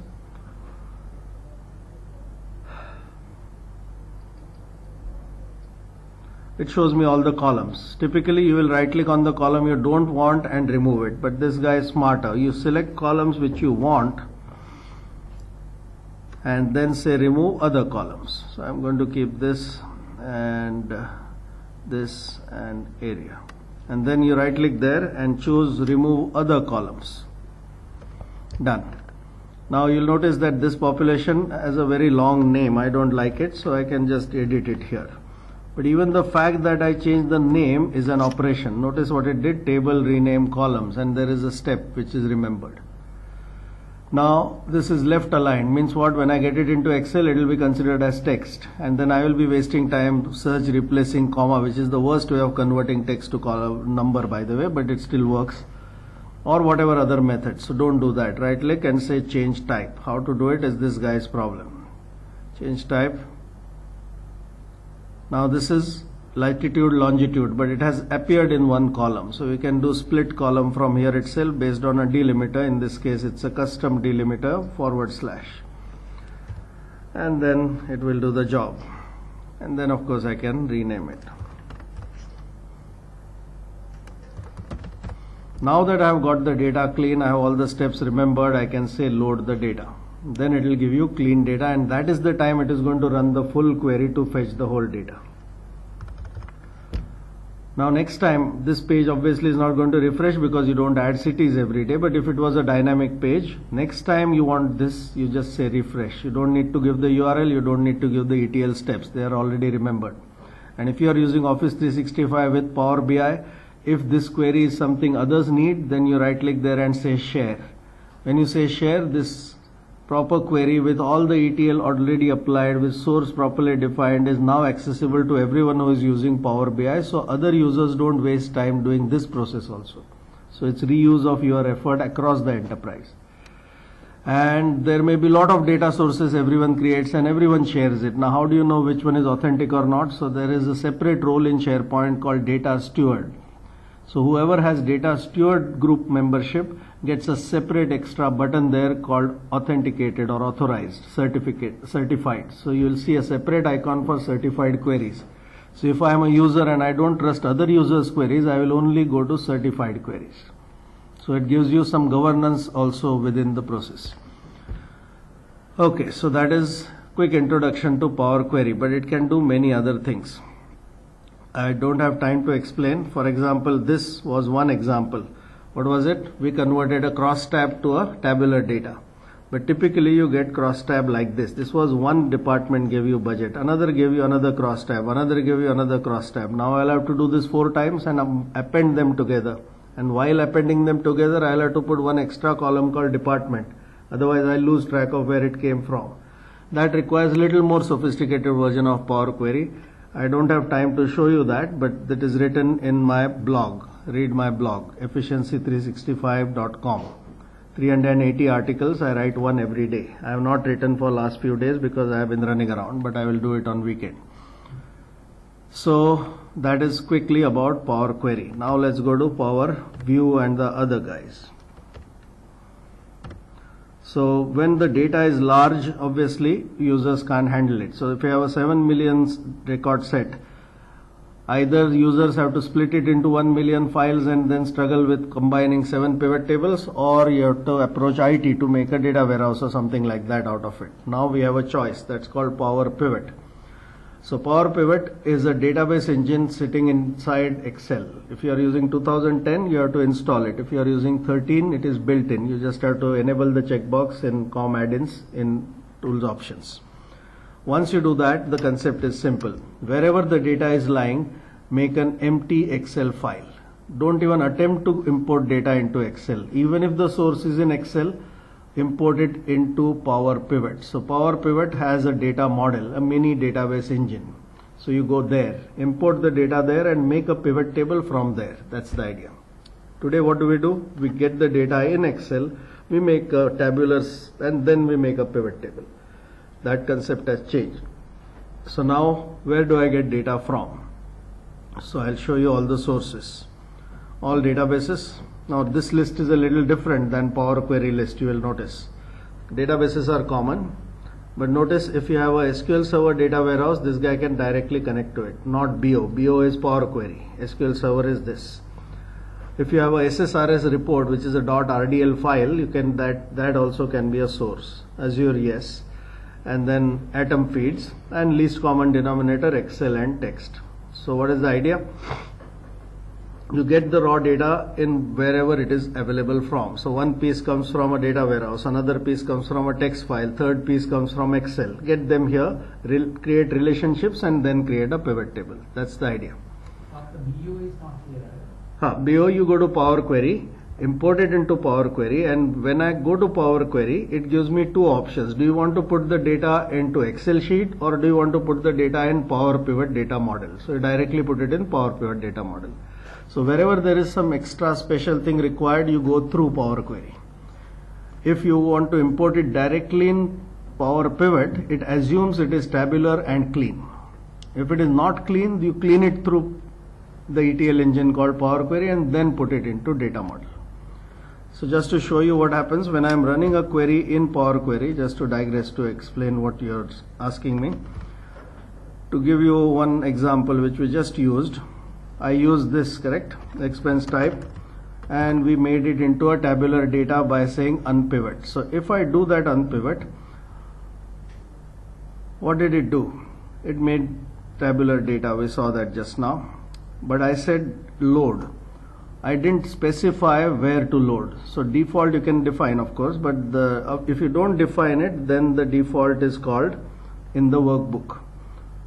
It shows me all the columns. Typically you will right click on the column you don't want and remove it, but this guy is smarter. You select columns which you want and then say remove other columns. So I'm going to keep this and this and area and then you right click there and choose remove other columns. Done. Now you'll notice that this population has a very long name. I don't like it so I can just edit it here. But even the fact that I changed the name is an operation. Notice what it did table rename columns and there is a step which is remembered now this is left aligned. Means what? When I get it into Excel it will be considered as text. And then I will be wasting time search replacing comma which is the worst way of converting text to column number by the way but it still works. Or whatever other method. So don't do that. Right click and say change type. How to do it is this guy's problem. Change type. Now this is latitude longitude but it has appeared in one column. So we can do split column from here itself based on a delimiter. In this case it's a custom delimiter forward slash. And then it will do the job. And then of course I can rename it. Now that I have got the data clean I have all the steps remembered I can say load the data. Then it will give you clean data and that is the time it is going to run the full query to fetch the whole data now next time this page obviously is not going to refresh because you don't add cities every day. But if it was a dynamic page next time you want this you just say refresh. You don't need to give the URL you don't need to give the ETL steps. They are already remembered. And if you are using Office 365 with Power BI if this query is something others need then you right click there and say share. When you say share this Power Query with all the ETL already applied with source properly defined is now accessible to everyone who is using Power BI so other users don't waste time doing this process also. So it's reuse of your effort across the enterprise. And there may be lot of data sources everyone creates and everyone shares it. Now how do you know which one is authentic or not? So there is a separate role in SharePoint called data steward. So whoever has data steward group membership gets a separate extra button there called authenticated or authorized certificate certified so you will see a separate icon for certified queries so if i am a user and i don't trust other users queries i will only go to certified queries so it gives you some governance also within the process okay so that is quick introduction to Power Query, but it can do many other things. I don't have time to explain. For example, this was one example. What was it? We converted a cross tab to a tabular data. But typically you get cross tab like this. This was one department gave you budget, another gave you another cross tab, another gave you another cross tab. Now I'll have to do this four times and um, append them together. And while appending them together, I'll have to put one extra column called department. Otherwise I'll lose track of where it came from. That requires a little more sophisticated version of Power Query. I don't have time to show you that, but that is written in my blog. Read my blog, efficiency365.com. 380 articles, I write one every day. I have not written for last few days because I have been running around, but I will do it on weekend. So that is quickly about Power Query. Now let's go to Power View and the other guys. So when the data is large, obviously users can't handle it. So if you have a 7 million record set, either users have to split it into 1 million files and then struggle with combining 7 pivot tables or you have to approach IT to make a data warehouse or something like that out of it. Now we have a choice that's called Power Pivot. So Power Pivot is a database engine sitting inside Excel. If you are using 2010, you have to install it. If you are using 13, it is built in. You just have to enable the checkbox in COM add-ins in tools options. Once you do that, the concept is simple. Wherever the data is lying, make an empty Excel file. Don't even attempt to import data into Excel. Even if the source is in Excel, import it into Power Pivot. So Power Pivot has a data model, a mini database engine. So you go there, import the data there and make a pivot table from there. That's the idea. Today what do we do? We get the data in Excel, we make a and then we make a pivot table. That concept has changed. So now where do I get data from? So I'll show you all the sources. All databases, now this list is a little different than Power Query list you will notice. Databases are common but notice if you have a SQL Server data warehouse this guy can directly connect to it not BO. BO is Power Query. SQL Server is this. If you have a SSRS report which is a .rdl file you can that that also can be a source. Azure yes and then atom feeds and least common denominator Excel and text. So what is the idea? you get the raw data in wherever it is available from. So one piece comes from a data warehouse, another piece comes from a text file, third piece comes from Excel. Get them here, re create relationships and then create a pivot table. That's the idea. But the BO is not here. Huh, BO you go to Power Query, import it into Power Query and when I go to Power Query, it gives me two options. Do you want to put the data into Excel sheet or do you want to put the data in Power Pivot data model? So you directly put it in Power Pivot data model. So wherever there is some extra special thing required, you go through Power Query. If you want to import it directly in Power Pivot, it assumes it is tabular and clean. If it is not clean, you clean it through the ETL engine called Power Query and then put it into data model. So just to show you what happens when I am running a query in Power Query, just to digress to explain what you are asking me. To give you one example which we just used, I used this correct expense type and we made it into a tabular data by saying unpivot. So if I do that unpivot, what did it do? It made tabular data, we saw that just now. But I said load. I didn't specify where to load. So default you can define of course, but the, uh, if you don't define it, then the default is called in the workbook.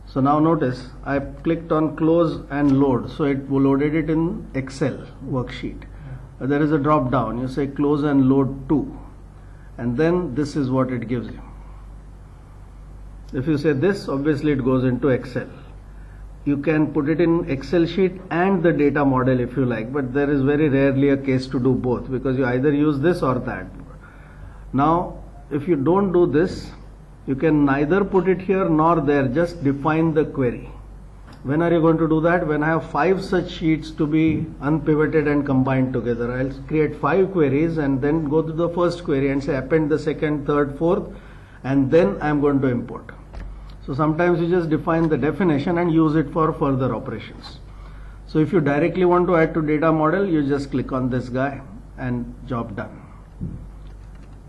So now notice I clicked on close and load. So it loaded it in Excel worksheet. Uh, There is a drop down. You say close and load to. And then this is what it gives you. If you say this, obviously it goes into Excel. You can put it in Excel sheet and the data model if you like, but there is very rarely a case to do both because you either use this or that. Now, if you don't do this, you can neither put it here nor there, just define the query. When are you going to do that? When I have five such sheets to be unpivoted and combined together. I'll create five queries and then go to the first query and say append the second, third, fourth, and then I'm going to import. So sometimes you just define the definition and use it for further operations. So if you directly want to add to data model, you just click on this guy and job done.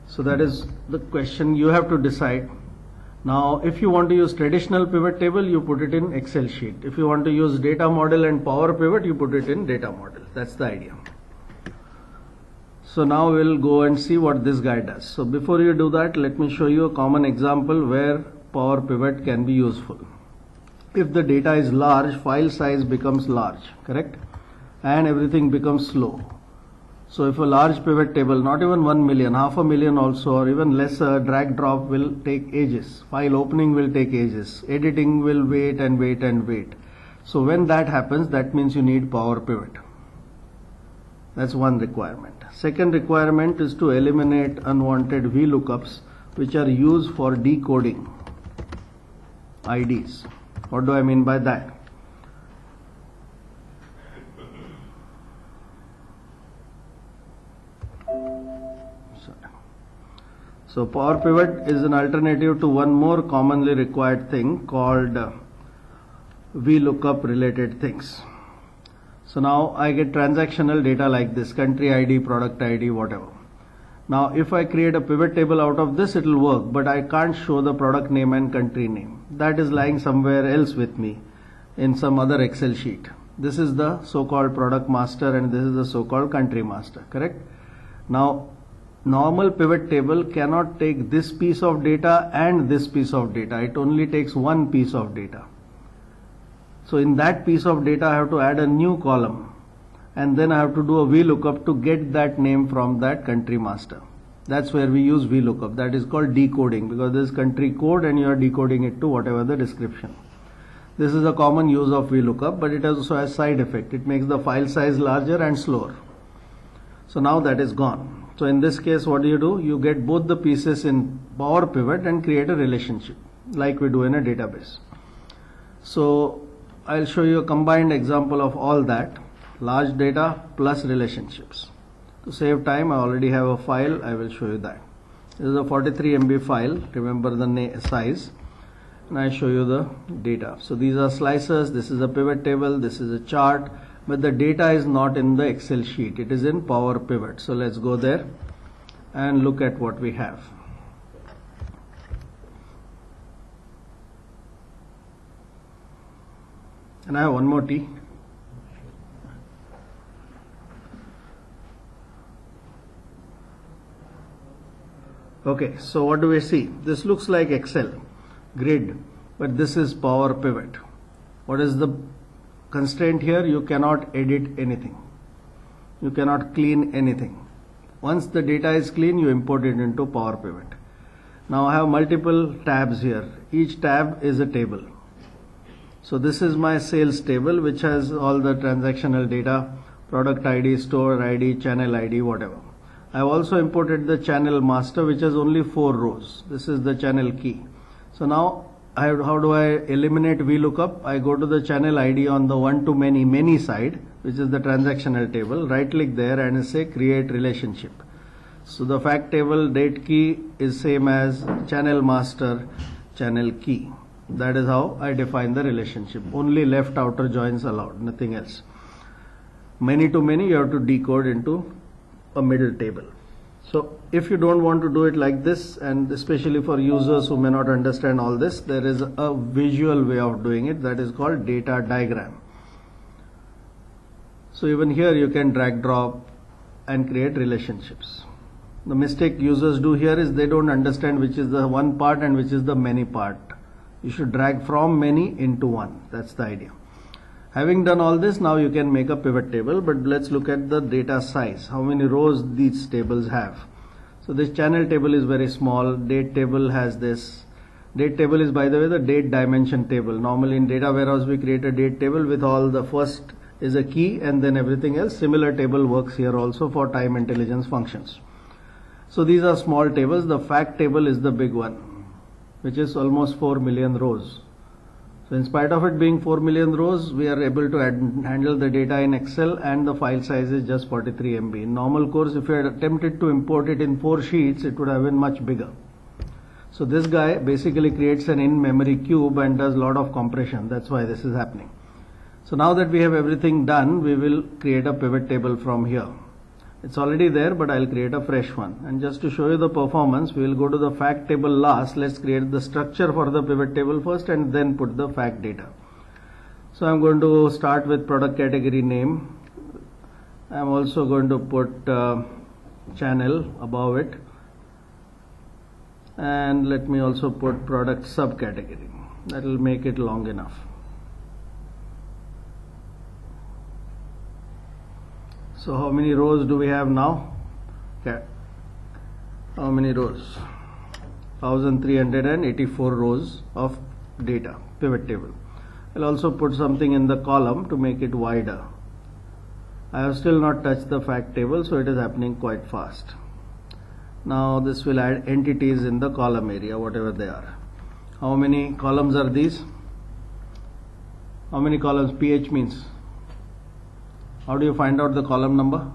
So that is the question you have to decide Now, if you want to use traditional pivot table, you put it in Excel sheet. If you want to use data model and power pivot, you put it in data model. That's the idea. So now we'll go and see what this guy does. So before you do that, let me show you a common example where power pivot can be useful. If the data is large, file size becomes large, correct? And everything becomes slow. So if a large pivot table, not even 1 million, half a million also, or even lesser, drag drop will take ages. File opening will take ages. Editing will wait and wait and wait. So when that happens, that means you need power pivot. That's one requirement. Second requirement is to eliminate unwanted VLOOKUPs which are used for decoding IDs. What do I mean by that? So power pivot is an alternative to one more commonly required thing called uh, VLOOKUP related things. So now I get transactional data like this country ID, product ID, whatever. Now if I create a pivot table out of this it will work but I can't show the product name and country name. That is lying somewhere else with me in some other Excel sheet. This is the so-called product master and this is the so-called country master, correct? Now normal pivot table cannot take this piece of data and this piece of data. It only takes one piece of data. So in that piece of data I have to add a new column and then I have to do a VLOOKUP to get that name from that country master. That's where we use VLOOKUP. That is called decoding because this is country code and you are decoding it to whatever the description. This is a common use of VLOOKUP but it also has side effect. It makes the file size larger and slower. So now that is gone. So in this case what do you do? You get both the pieces in Power Pivot and create a relationship like we do in a database. So I'll show you a combined example of all that large data plus relationships. To save time, I already have a file, I will show you that. This is a 43 MB file, remember the size, and I show you the data. So these are slicers, this is a pivot table, this is a chart, but the data is not in the Excel sheet, it is in Power Pivot. So let's go there and look at what we have. And I have one more T. Okay, so what do we see? This looks like Excel grid, but this is Power Pivot. What is the constraint here? You cannot edit anything. You cannot clean anything. Once the data is clean, you import it into Power Pivot. Now I have multiple tabs here. Each tab is a table. So this is my sales table which has all the transactional data, product ID, store ID, channel ID, whatever. I have also imported the channel master which has only four rows. This is the channel key. So now have, how do I eliminate VLOOKUP? I go to the channel ID on the one to many many side which is the transactional table. Right click there and say create relationship. So the fact table date key is same as channel master channel key. That is how I define the relationship. Only left outer joins allowed, nothing else. Many to many you have to decode into a middle table. So if you don't want to do it like this and especially for users who may not understand all this, there is a visual way of doing it that is called data diagram. So even here you can drag drop and create relationships. The mistake users do here is they don't understand which is the one part and which is the many part. You should drag from many into one. That's the idea. Having done all this, now you can make a pivot table, but let's look at the data size. How many rows these tables have. So this channel table is very small. Date table has this. Date table is by the way the date dimension table. Normally in data warehouse we create a date table with all the first is a key and then everything else. Similar table works here also for time intelligence functions. So these are small tables. The fact table is the big one, which is almost 4 million rows. So in spite of it being 4 million rows, we are able to add, handle the data in Excel and the file size is just 43 MB. In normal course, if you had attempted to import it in 4 sheets, it would have been much bigger. So this guy basically creates an in-memory cube and does a lot of compression. That's why this is happening. So now that we have everything done, we will create a pivot table from here. It's already there, but I'll create a fresh one. And just to show you the performance, we will go to the fact table last. Let's create the structure for the pivot table first and then put the fact data. So I'm going to start with product category name. I'm also going to put uh, channel above it. And let me also put product subcategory. That will make it long enough. So how many rows do we have now? Okay. How many rows? 1384 rows of data, pivot table. I'll also put something in the column to make it wider. I have still not touched the fact table so it is happening quite fast. Now this will add entities in the column area whatever they are. How many columns are these? How many columns? PH means how do you find out the column number?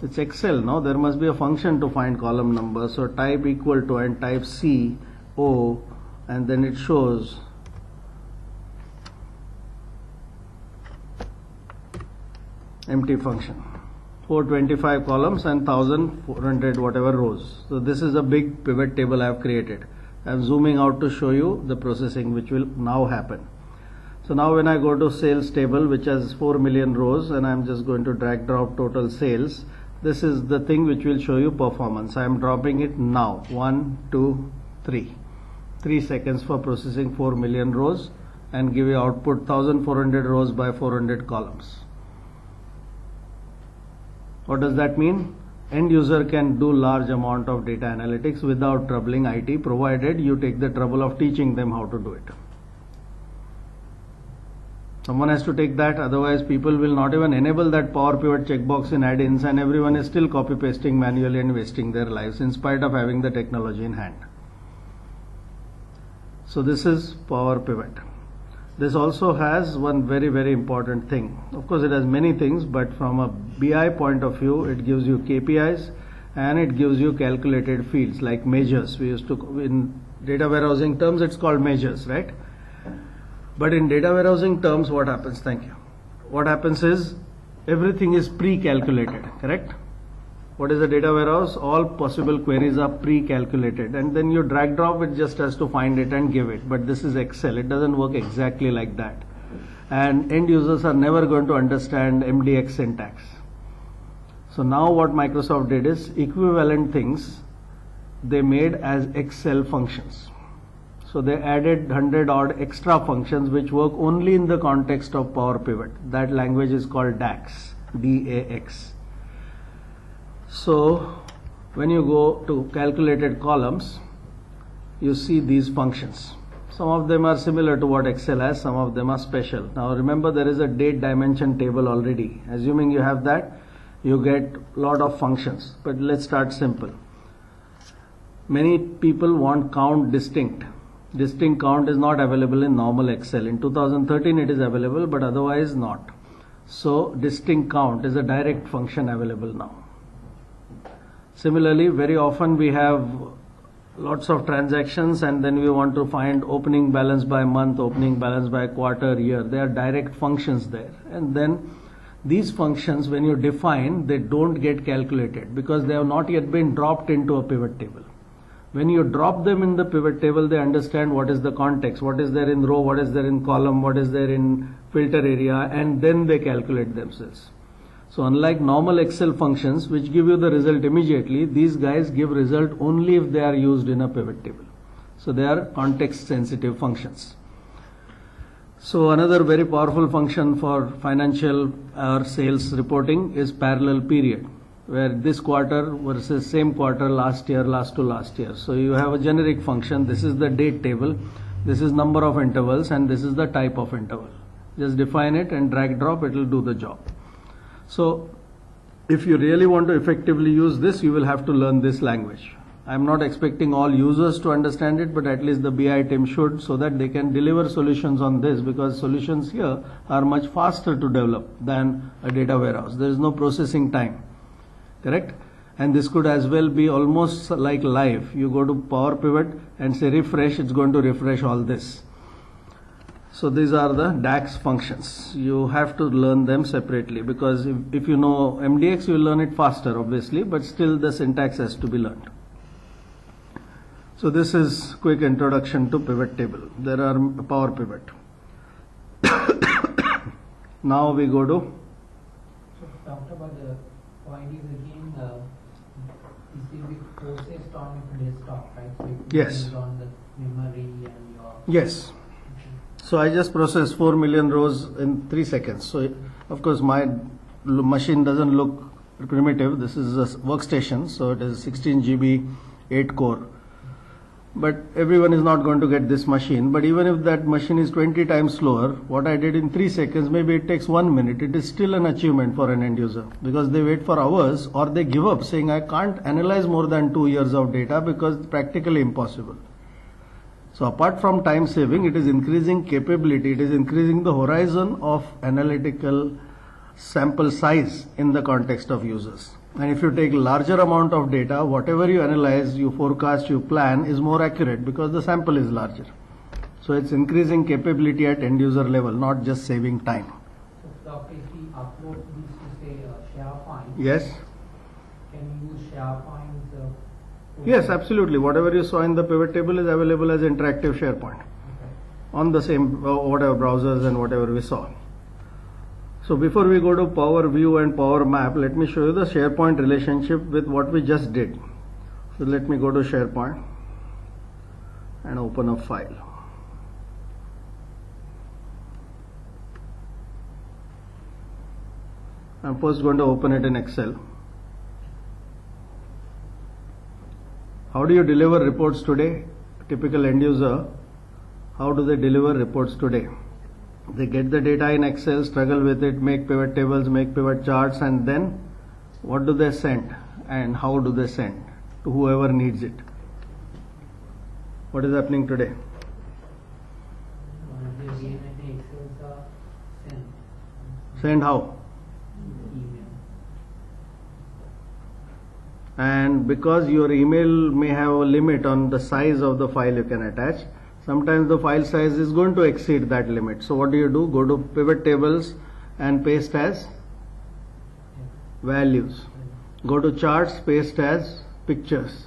It's Excel, no? There must be a function to find column number. So type equal to and type C O and then it shows empty function. 425 columns and 1400 whatever rows. So this is a big pivot table I have created. I'm zooming out to show you the processing which will now happen. So now when I go to sales table which has 4 million rows and I'm just going to drag drop total sales this is the thing which will show you performance. I am dropping it now 1, 2, 3. 3 seconds for processing 4 million rows and give you output 1400 rows by 400 columns. What does that mean? End user can do large amount of data analytics without troubling IT provided you take the trouble of teaching them how to do it. Someone has to take that otherwise people will not even enable that power pivot checkbox in add-ins and everyone is still copy pasting manually and wasting their lives in spite of having the technology in hand. So this is power pivot. This also has one very very important thing. Of course it has many things but from a BI point of view it gives you KPIs and it gives you calculated fields like measures. We used to in data warehousing terms it's called measures right? But in data warehousing terms what happens? Thank you. What happens is everything is pre-calculated correct? What is a data warehouse? All possible queries are pre-calculated and then you drag drop it just has to find it and give it. But this is excel. It doesn't work exactly like that. And end users are never going to understand mdx syntax. So now what microsoft did is equivalent things they made as excel functions. So they added 100 odd extra functions which work only in the context of power pivot. That language is called dax d-a-x so when you go to calculated columns, you see these functions. Some of them are similar to what Excel has, some of them are special. Now remember there is a date dimension table already. Assuming you have that, you get a lot of functions. But let's start simple. Many people want count distinct. Distinct count is not available in normal Excel. In 2013 it is available but otherwise not. So distinct count is a direct function available now. Similarly, very often we have lots of transactions and then we want to find opening balance by month, opening balance by quarter, year. There are direct functions there. And then these functions, when you define, they don't get calculated because they have not yet been dropped into a pivot table. When you drop them in the pivot table, they understand what is the context, what is there in row, what is there in column, what is there in filter area, and then they calculate themselves. So unlike normal Excel functions which give you the result immediately, these guys give result only if they are used in a pivot table. So they are context sensitive functions. So another very powerful function for financial or sales reporting is parallel period where this quarter versus same quarter last year last to last year. So you have a generic function this is the date table this is number of intervals and this is the type of interval. Just define it and drag drop it will do the job. So if you really want to effectively use this, you will have to learn this language. I'm not expecting all users to understand it, but at least the BI team should so that they can deliver solutions on this because solutions here are much faster to develop than a data warehouse. There is no processing time. Correct? And this could as well be almost like live. You go to Power Pivot and say refresh, it's going to refresh all this. So these are the DAX functions. You have to learn them separately because if, if you know MDX, you will learn it faster, obviously, but still the syntax has to be learned. So this is quick introduction to pivot table. There are power pivot. now we go to So Doctor, but the point is again, uh, this will be processed on your desktop, right? So Yes. on the memory and your. yes. So I just process 4 million rows in 3 seconds. So of course my machine doesn't look primitive. This is a workstation, so it is 16 GB 8 core. But everyone is not going to get this machine. But even if that machine is 20 times slower, what I did in 3 seconds, maybe it takes 1 minute. It is still an achievement for an end user because they wait for hours or they give up saying I can't analyze more than 2 years of data because it's practically impossible. So apart from time saving, it is increasing capability, it is increasing the horizon of analytical sample size in the context of users. And if you take larger amount of data, whatever you analyze, you forecast, you plan is more accurate because the sample is larger. So it's increasing capability at end user level, not just saving time. So if we upload this to say uh, SharePoint, Yes? can you use SharePoint? Yes, absolutely. Whatever you saw in the pivot table is available as interactive SharePoint. On the same uh, whatever browsers and whatever we saw. So before we go to Power View and Power Map, let me show you the SharePoint relationship with what we just did. So let me go to SharePoint and open a file. I'm first going to open it in Excel. How do you deliver reports today? Typical end user, how do they deliver reports today? They get the data in Excel, struggle with it, make pivot tables, make pivot charts, and then what do they send? And how do they send? To whoever needs it. What is happening today? Send of the again at the Excels are sent Send how? email. And because your email may have a limit on the size of the file you can attach sometimes the file size is going to exceed that limit. So what do you do? Go to pivot tables and paste as values. Go to charts paste as pictures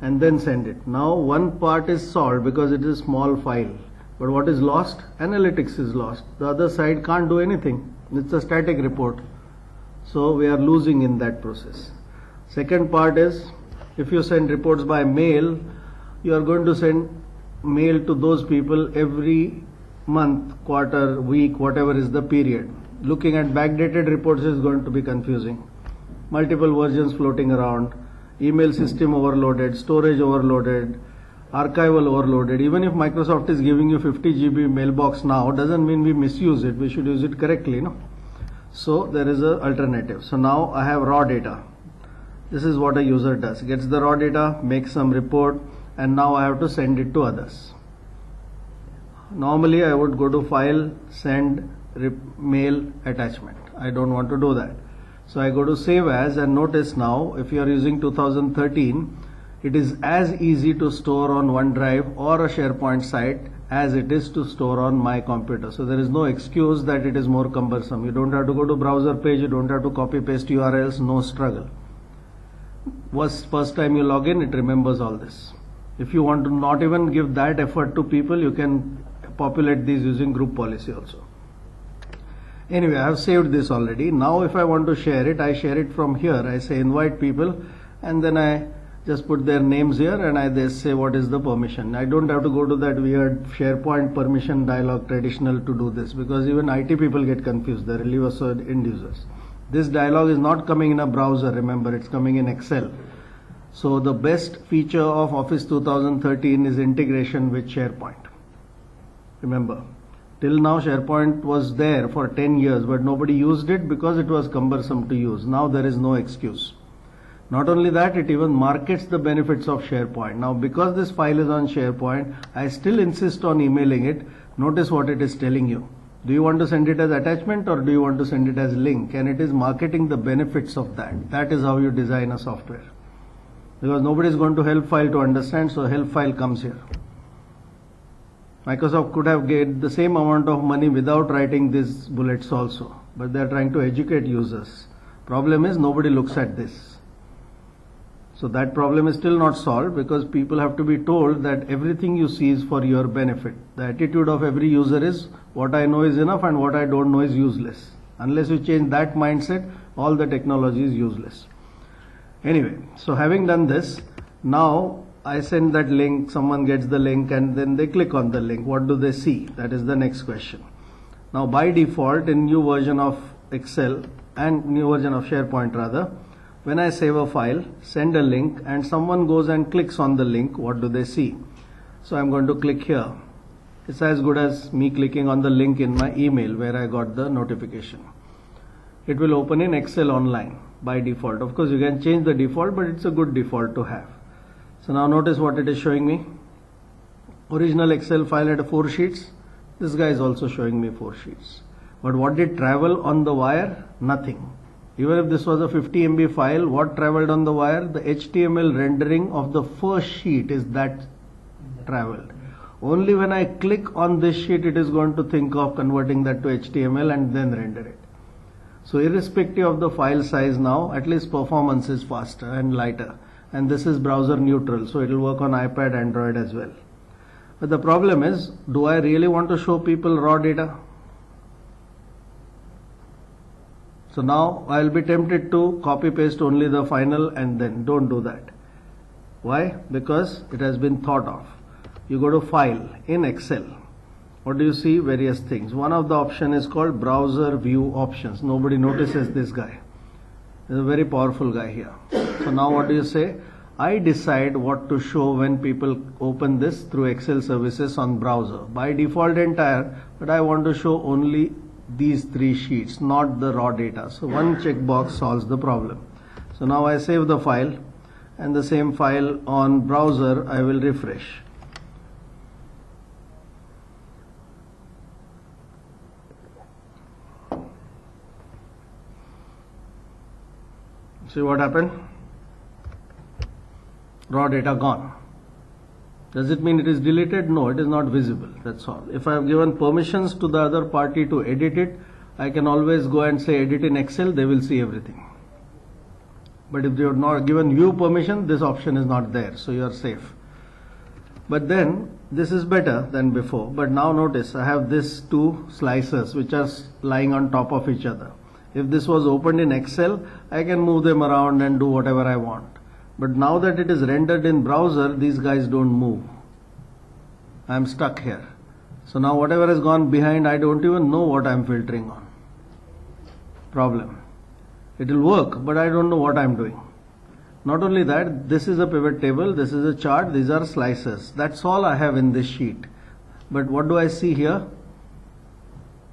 and then send it. Now one part is solved because it is a small file. But what is lost? Analytics is lost. The other side can't do anything. It's a static report. So we are losing in that process Second part is if you send reports by mail, you are going to send mail to those people every month, quarter, week, whatever is the period. Looking at backdated reports is going to be confusing. Multiple versions floating around, email system overloaded, storage overloaded, archival overloaded. Even if Microsoft is giving you 50 GB mailbox now, doesn't mean we misuse it. We should use it correctly, no? So there is a alternative. So now I have raw data. This is what a user does. Gets the raw data, makes some report, and now I have to send it to others. Normally I would go to file, send, mail, attachment. I don't want to do that. So I go to save as and notice now if you are using 2013, it is as easy to store on OneDrive or a SharePoint site as it is to store on my computer. So there is no excuse that it is more cumbersome. You don't have to go to browser page, you don't have to copy paste URLs, no struggle was first time you log in, it remembers all this. If you want to not even give that effort to people, you can populate these using group policy also. Anyway, I have saved this already. Now if I want to share it, I share it from here. I say invite people and then I just put their names here and I they say what is the permission. I don't have to go to that weird SharePoint permission dialog traditional to do this because even IT people get confused. they're leave us end users. This dialog is not coming in a browser, remember, it's coming in Excel. So the best feature of Office 2013 is integration with SharePoint. Remember, till now SharePoint was there for 10 years, but nobody used it because it was cumbersome to use. Now there is no excuse. Not only that, it even markets the benefits of SharePoint. Now, because this file is on SharePoint, I still insist on emailing it. Notice what it is telling you. Do you want to send it as attachment or do you want to send it as link? And it is marketing the benefits of that. That is how you design a software. Because nobody is going to help file to understand, so help file comes here. Microsoft could have gained the same amount of money without writing these bullets also, but they are trying to educate users. Problem is nobody looks at this. So that problem is still not solved because people have to be told that everything you see is for your benefit. The attitude of every user is what I know is enough and what I don't know is useless. Unless you change that mindset, all the technology is useless. Anyway, so having done this, now I send that link, someone gets the link and then they click on the link. What do they see? That is the next question. Now by default in new version of Excel and new version of SharePoint rather, when I save a file, send a link and someone goes and clicks on the link, what do they see? So I'm going to click here. It's as good as me clicking on the link in my email where I got the notification. It will open in Excel online by default. Of course you can change the default but it's a good default to have. So now notice what it is showing me. Original Excel file had four sheets. This guy is also showing me four sheets. But what did travel on the wire? Nothing. Even if this was a 50 MB file, what traveled on the wire? The HTML rendering of the first sheet is that traveled. Only when I click on this sheet, it is going to think of converting that to HTML and then render it. So irrespective of the file size now, at least performance is faster and lighter. And this is browser neutral, so it will work on iPad, Android as well. But the problem is, do I really want to show people raw data? So now I'll be tempted to copy paste only the final and then don't do that. Why? Because it has been thought of. You go to file in Excel. What do you see? Various things. One of the option is called browser view options. Nobody notices this guy. There's a very powerful guy here. So now what do you say? I decide what to show when people open this through Excel services on browser. By default entire, but I want to show only these three sheets, not the raw data. So one checkbox solves the problem. So now I save the file and the same file on browser I will refresh. See what happened? Raw data gone. Does it mean it is deleted? No, it is not visible. That's all. If I have given permissions to the other party to edit it, I can always go and say edit in Excel, they will see everything. But if they have not given view permission, this option is not there, so you are safe. But then this is better than before. But now notice I have these two slices which are lying on top of each other. If this was opened in Excel, I can move them around and do whatever I want. But now that it is rendered in browser, these guys don't move. I am stuck here. So now whatever has gone behind, I don't even know what I am filtering on. Problem. It will work, but I don't know what I am doing. Not only that, this is a pivot table, this is a chart, these are slices. That's all I have in this sheet. But what do I see here?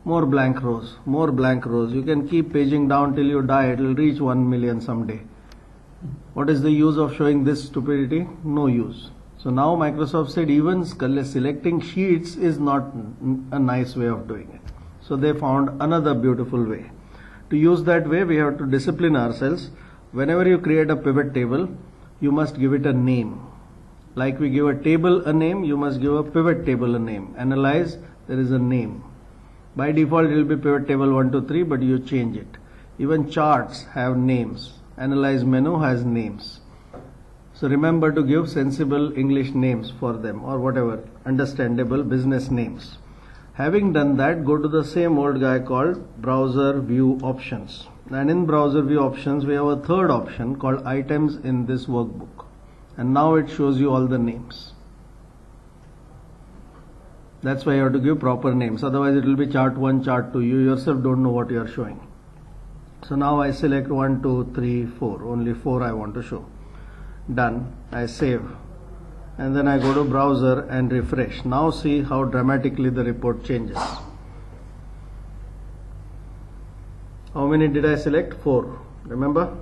More blank rows, more blank rows. You can keep paging down till you die, it will reach 1 million someday. What is the use of showing this stupidity? No use. So now Microsoft said even selecting sheets is not a nice way of doing it. So they found another beautiful way. To use that way, we have to discipline ourselves. Whenever you create a pivot table, you must give it a name. Like we give a table a name, you must give a pivot table a name. Analyze, there is a name. By default, it will be pivot table 1, 2, 3, but you change it. Even charts have names. Analyze menu has names. So remember to give sensible English names for them or whatever, understandable business names. Having done that, go to the same old guy called browser view options. And in browser view options, we have a third option called items in this workbook. And now it shows you all the names. That's why you have to give proper names. Otherwise it will be chart 1, chart 2. You yourself don't know what you are showing. So now I select 1, 2, 3, 4. Only 4 I want to show. Done. I save. And then I go to browser and refresh. Now see how dramatically the report changes. How many did I select? 4. Remember?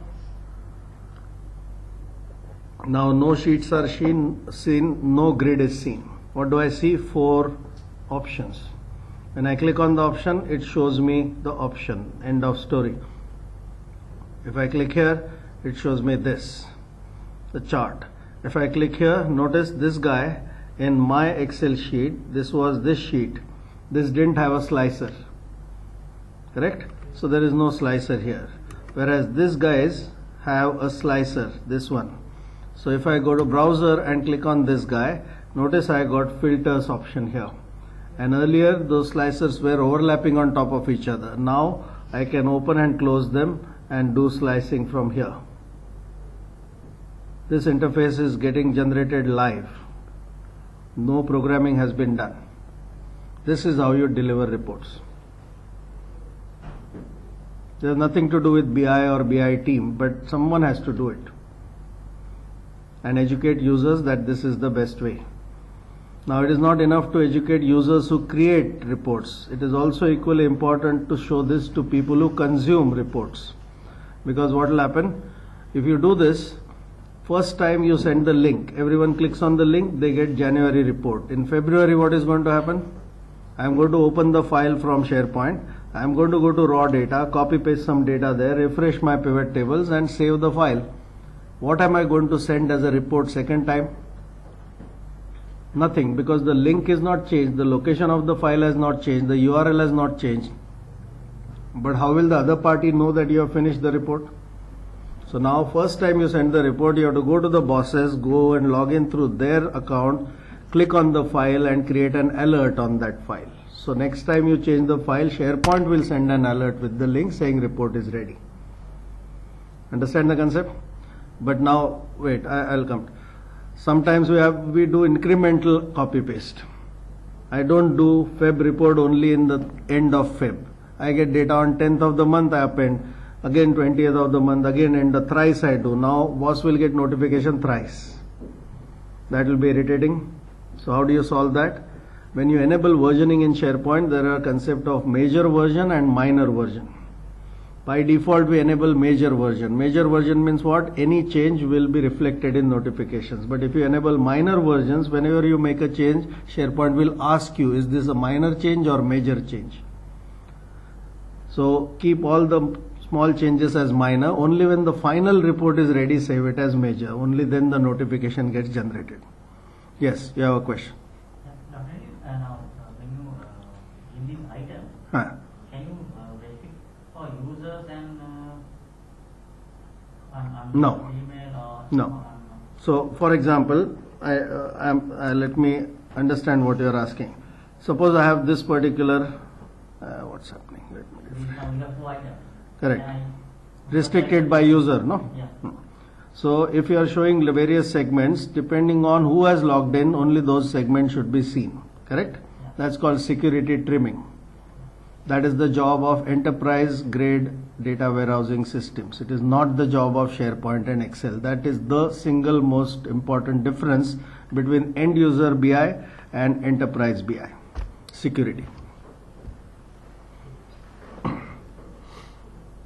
Now no sheets are seen, seen, no grid is seen. What do I see? 4 options. When I click on the option, it shows me the option. End of story. If I click here, it shows me this, the chart. If I click here, notice this guy in my Excel sheet, this was this sheet. This didn't have a slicer. Correct? So there is no slicer here. Whereas these guys have a slicer, this one. So if I go to browser and click on this guy, notice I got filters option here. And earlier those slicers were overlapping on top of each other. Now I can open and close them and do slicing from here. This interface is getting generated live. No programming has been done. This is how you deliver reports. There's nothing to do with BI or BI team, but someone has to do it and educate users that this is the best way. Now, it is not enough to educate users who create reports. It is also equally important to show this to people who consume reports. Because what will happen? If you do this, first time you send the link, everyone clicks on the link, they get January report. In February, what is going to happen? I am going to open the file from SharePoint. I am going to go to raw data, copy paste some data there, refresh my pivot tables and save the file. What am I going to send as a report second time? Nothing because the link is not changed, the location of the file has not changed, the URL has not changed. But how will the other party know that you have finished the report? So now first time you send the report, you have to go to the bosses, go and log in through their account, click on the file and create an alert on that file. So next time you change the file, SharePoint will send an alert with the link saying report is ready. Understand the concept? But now, wait, I, will come. Sometimes we have, we do incremental copy paste. I don't do Feb report only in the end of Feb. I get data on 10th of the month, I append. Again 20th of the month, again and the thrice I do. Now boss will get notification thrice. That will be irritating. So how do you solve that? When you enable versioning in SharePoint, there are concept of major version and minor version. By default, we enable major version. Major version means what? Any change will be reflected in notifications. But if you enable minor versions, whenever you make a change, SharePoint will ask you, is this a minor change or major change? So keep all the small changes as minor. Only when the final report is ready, save it as major. Only then the notification gets generated. Yes, you have a question. Yeah, Dr. Uh, now, uh, when you uh, in this item, Huh. can you uh, restrict for users and uh, on, on No. No. So, for example, I, uh, uh, let me understand what you are asking. Suppose I have this particular, uh, what's Correct. Restricted by user, no? Yeah. Hmm. So, if you are showing the various segments, depending on who has logged in, only those segments should be seen. Correct? Yeah. That's called security trimming. That is the job of enterprise grade data warehousing systems. It is not the job of SharePoint and Excel. That is the single most important difference between end user BI and enterprise BI. Security.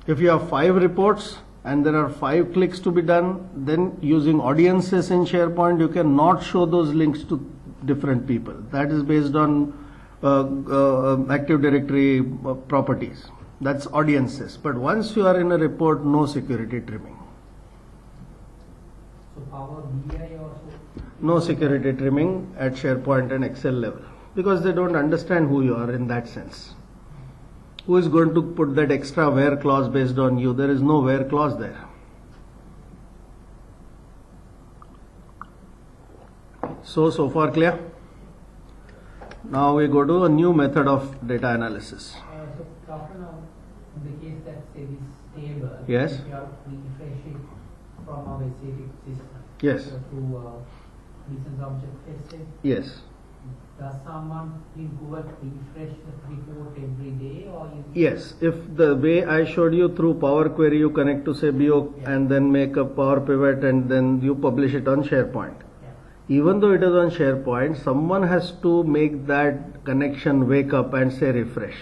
If you have five reports and there are five clicks to be done, then using audiences in SharePoint, you cannot show those links to different people. That is based on uh, uh, Active Directory uh, properties. That's audiences. But once you are in a report, no security trimming. So Power BI also. No security trimming at SharePoint and Excel level because they don't understand who you are in that sense. Who is going to put that extra where clause based on you? There is no where clause there. So, so far clear? Now we go to a new method of data analysis. Uh, so Doctor, now in the case that say this table. Yes. if You have to refresh it from our SAP system. Yes. To uh, business object tested. Yes. Does someone in Google refresh the report every day or? Yes, if the way I showed you through Power Query, you connect to say BO Yeah. and then make a Power Pivot and then you publish it on SharePoint. Yeah. Even though it is on SharePoint, someone has to make that connection wake up and say refresh.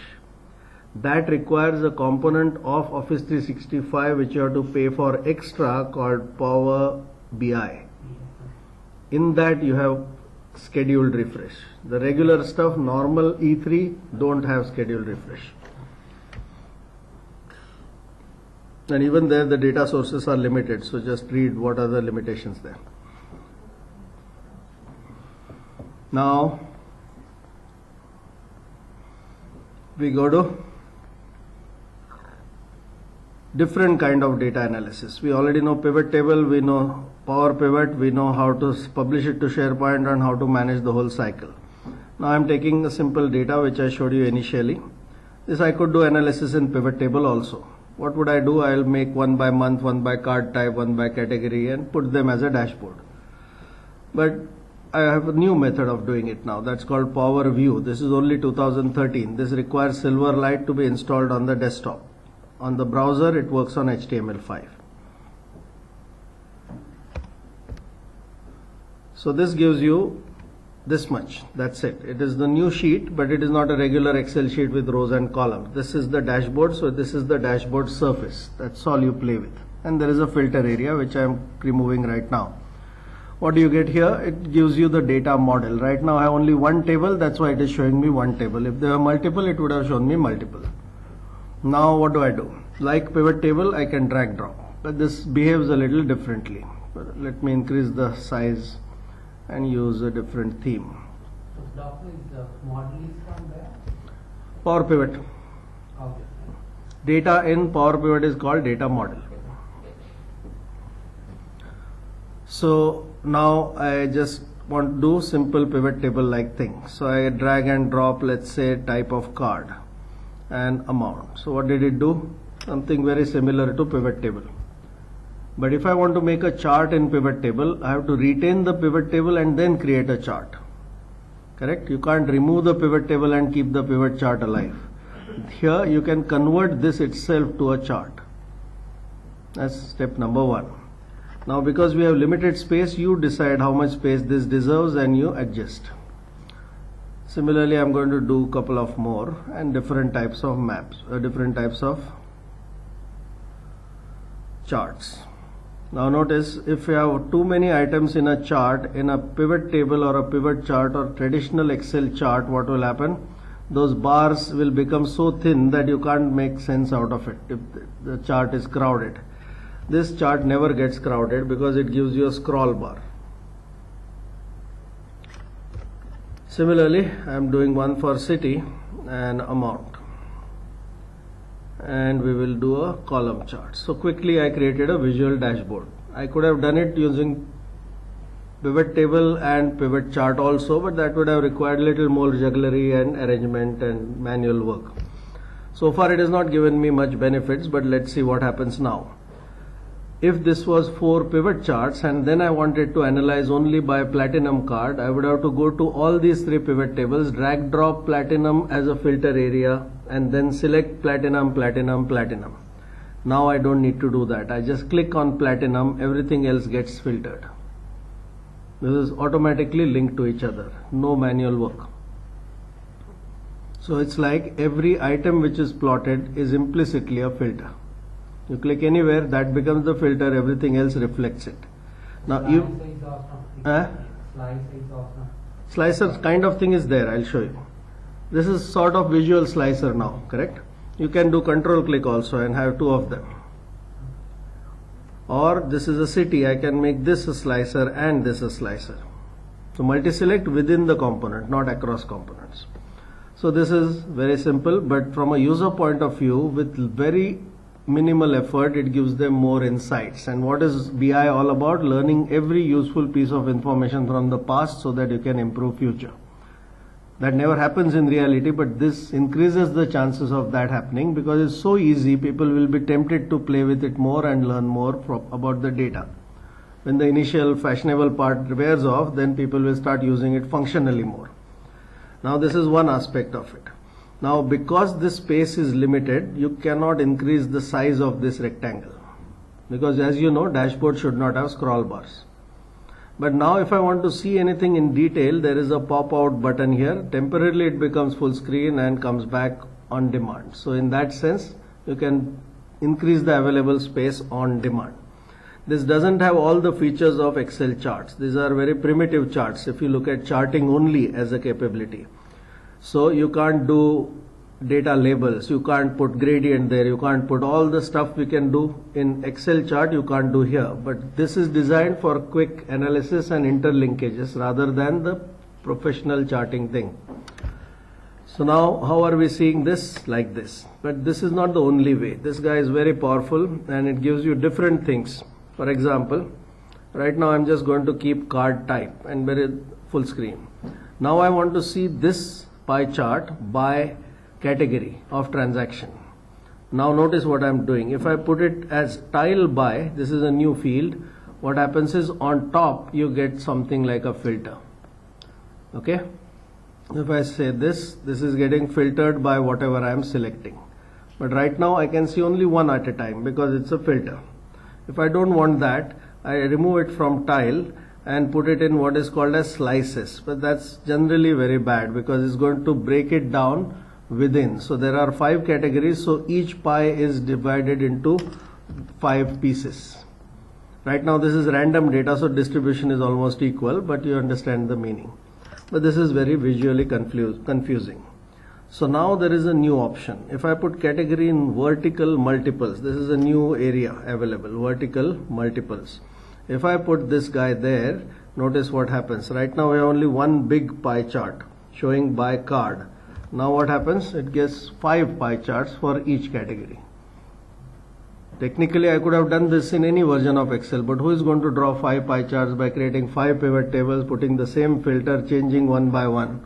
That requires a component of Office 365 which you have to pay for extra called Power BI. Yeah. In that you have scheduled refresh. The regular stuff, normal E3 don't have scheduled refresh. And even there the data sources are limited, so just read what are the limitations there. Now we go to different kind of data analysis. We already know pivot table, we know Power Pivot, we know how to publish it to SharePoint and how to manage the whole cycle. Now I'm taking the simple data which I showed you initially. This I could do analysis in pivot table also. What would I do? I'll make one by month, one by card type, one by category and put them as a dashboard. But I have a new method of doing it now. That's called Power View. This is only 2013. This requires Silverlight to be installed on the desktop. On the browser, it works on HTML5. So this gives you this much. That's it. It is the new sheet, but it is not a regular Excel sheet with rows and columns. This is the dashboard. So this is the dashboard surface. That's all you play with. And there is a filter area, which I am removing right now. What do you get here? It gives you the data model. Right now I have only one table. That's why it is showing me one table. If there were multiple, it would have shown me multiple. Now what do I do? Like pivot table, I can drag drop. But this behaves a little differently. Let me increase the size and use a different theme. Doctor is model is from where? Power Pivot. Okay. Data in Power Pivot is called data model. So now I just want to do simple pivot table like thing. So I drag and drop let's say type of card and amount. So what did it do? Something very similar to pivot table. But if I want to make a chart in pivot table, I have to retain the pivot table and then create a chart. Correct? You can't remove the pivot table and keep the pivot chart alive. Here you can convert this itself to a chart. That's step number one. Now because we have limited space, you decide how much space this deserves and you adjust. Similarly, I'm going to do a couple of more and different types of maps, uh, different types of charts. Now notice if you have too many items in a chart, in a pivot table or a pivot chart or traditional Excel chart, what will happen? Those bars will become so thin that you can't make sense out of it if the chart is crowded. This chart never gets crowded because it gives you a scroll bar. Similarly, I am doing one for city and amount and we will do a column chart. So quickly I created a visual dashboard. I could have done it using pivot table and pivot chart also but that would have required little more jugglery and arrangement and manual work. So far it has not given me much benefits but let's see what happens now. If this was four pivot charts and then I wanted to analyze only by platinum card, I would have to go to all these three pivot tables, drag drop platinum as a filter area and then select platinum, platinum, platinum. Now I don't need to do that. I just click on platinum, everything else gets filtered. This is automatically linked to each other, no manual work. So it's like every item which is plotted is implicitly a filter. You click anywhere, that becomes the filter, everything else reflects it. Now you Slicer is awesome. Huh? Slicer is awesome. slicer kind of thing is there, I'll show you. This is sort of visual slicer now, correct? You can do control click also and have two of them. Or this is a city, I can make this a slicer and this a slicer. So multi-select within the component, not across components. So this is very simple, but from a user point of view, with very minimal effort, it gives them more insights. And what is BI all about? Learning every useful piece of information from the past so that you can improve future. That never happens in reality, but this increases the chances of that happening because it's so easy, people will be tempted to play with it more and learn more from, about the data. When the initial fashionable part wears off, then people will start using it functionally more. Now this is one aspect of it. Now because this space is limited, you cannot increase the size of this rectangle. Because as you know, dashboard should not have scroll bars. But now if I want to see anything in detail, there is a pop out button here. Temporarily it becomes full screen and comes back on demand. So in that sense, you can increase the available space on demand. This doesn't have all the features of Excel charts. These are very primitive charts if you look at charting only as a capability. So you can't do data labels, you can't put gradient there, you can't put all the stuff we can do in Excel chart you can't do here. But this is designed for quick analysis and interlinkages rather than the professional charting thing. So now, how are we seeing this? Like this. But this is not the only way. This guy is very powerful and it gives you different things. For example, right now I'm just going to keep card type and very full screen. Now I want to see this pie chart by category of transaction. Now notice what I'm doing. If I put it as tile by, this is a new field. What happens is on top you get something like a filter. Okay if I say this, this is getting filtered by whatever I am selecting. But right now I can see only one at a time because it's a filter. If I don't want that, I remove it from tile and put it in what is called as slices. But that's generally very bad because it's going to break it down within. So there are five categories. So each pie is divided into five pieces. Right now this is random data, so distribution is almost equal, but you understand the meaning but this is very visually confuse, confusing. So now there is a new option. If I put category in vertical multiples, this is a new area available, vertical multiples. If I put this guy there, notice what happens. Right now we have only one big pie chart showing by card. Now what happens? It gives five pie charts for each category. Technically, I could have done this in any version of Excel, but who is going to draw five pie charts by creating five pivot tables, putting the same filter, changing one by one?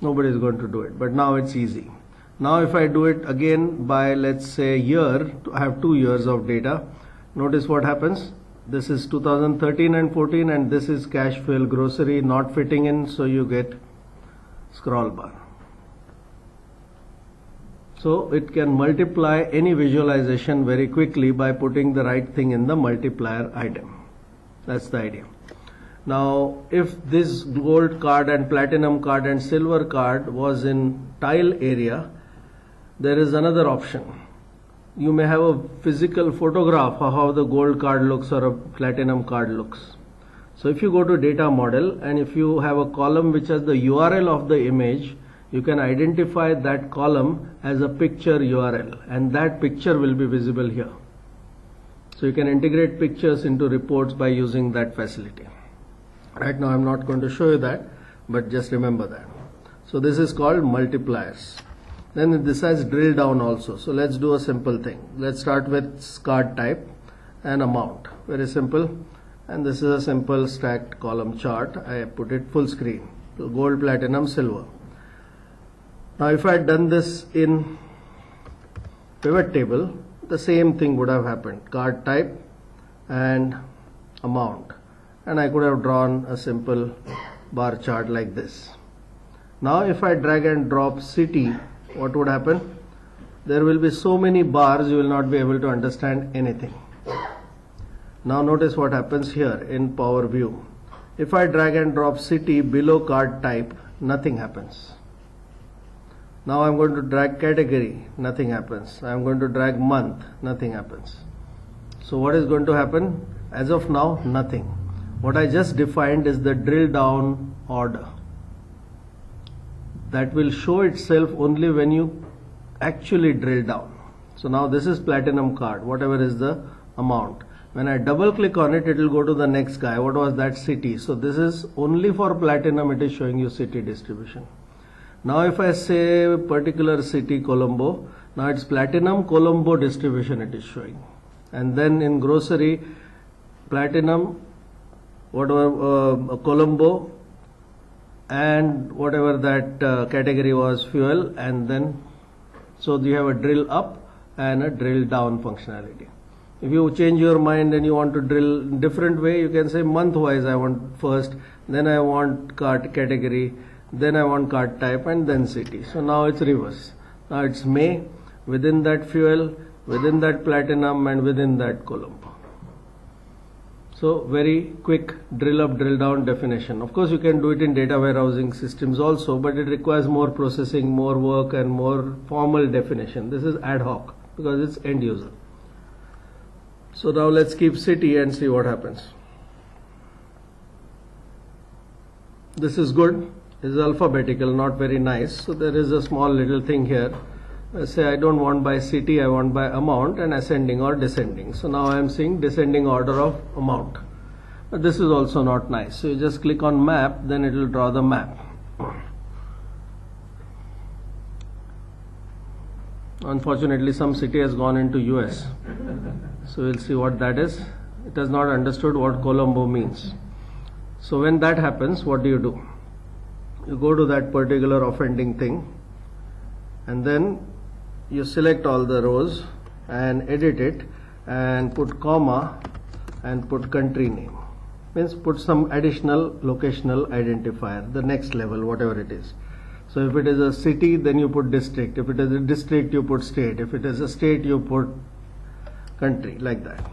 Nobody is going to do it, but now it's easy. Now if I do it again by let's say year, I have two years of data. Notice what happens. This is 2013 and 14 and this is cash fuel grocery not fitting in so you get scroll bar. So it can multiply any visualization very quickly by putting the right thing in the multiplier item. That's the idea. Now, if this gold card and platinum card and silver card was in tile area, there is another option. You may have a physical photograph of how the gold card looks or a platinum card looks. So if you go to data model and if you have a column which has the URL of the image, you can identify that column as a picture URL and that picture will be visible here. So you can integrate pictures into reports by using that facility. Right now I'm not going to show you that, but just remember that. So this is called multipliers. Then this has drill down also. So let's do a simple thing. Let's start with card type and amount. Very simple. And this is a simple stacked column chart. I put it full screen. Gold, platinum, silver. Now if I had done this in pivot table, the same thing would have happened. Card type and amount. And I could have drawn a simple bar chart like this. Now if I drag and drop city, what would happen? There will be so many bars you will not be able to understand anything. Now notice what happens here in Power View. If I drag and drop city below card type, nothing happens. Now I'm going to drag category, nothing happens. I'm going to drag month, nothing happens. So what is going to happen? As of now, nothing. What I just defined is the drill down order. That will show itself only when you actually drill down. So now this is platinum card, whatever is the amount. When I double click on it, it will go to the next guy. What was that city? So this is only for platinum, it is showing you city distribution. Now if I say particular city Colombo, now it's platinum Colombo distribution it is showing. And then in grocery, platinum, whatever uh, Colombo, and whatever that uh, category was fuel, and then so you have a drill up and a drill down functionality. If you change your mind and you want to drill different way, you can say month wise I want first, then I want cart category, then I want card type and then city. So now it's reverse. Now it's May, within that fuel, within that platinum and within that Colombo. So very quick drill up, drill down definition. Of course you can do it in data warehousing systems also, but it requires more processing, more work and more formal definition. This is ad hoc because it's end user. So now let's keep city and see what happens. This is good This is alphabetical, not very nice. So there is a small little thing here. I say I don't want by city, I want by amount and ascending or descending. So now I am seeing descending order of amount. But this is also not nice. So you just click on map, then it will draw the map. Unfortunately, some city has gone into US. So we'll see what that is. It has not understood what Colombo means. So when that happens, what do you do? You go to that particular offending thing and then you select all the rows and edit it and put comma and put country name. Means put some additional locational identifier the next level whatever it is. So if it is a city then you put district. If it is a district you put state. If it is a state you put country like that.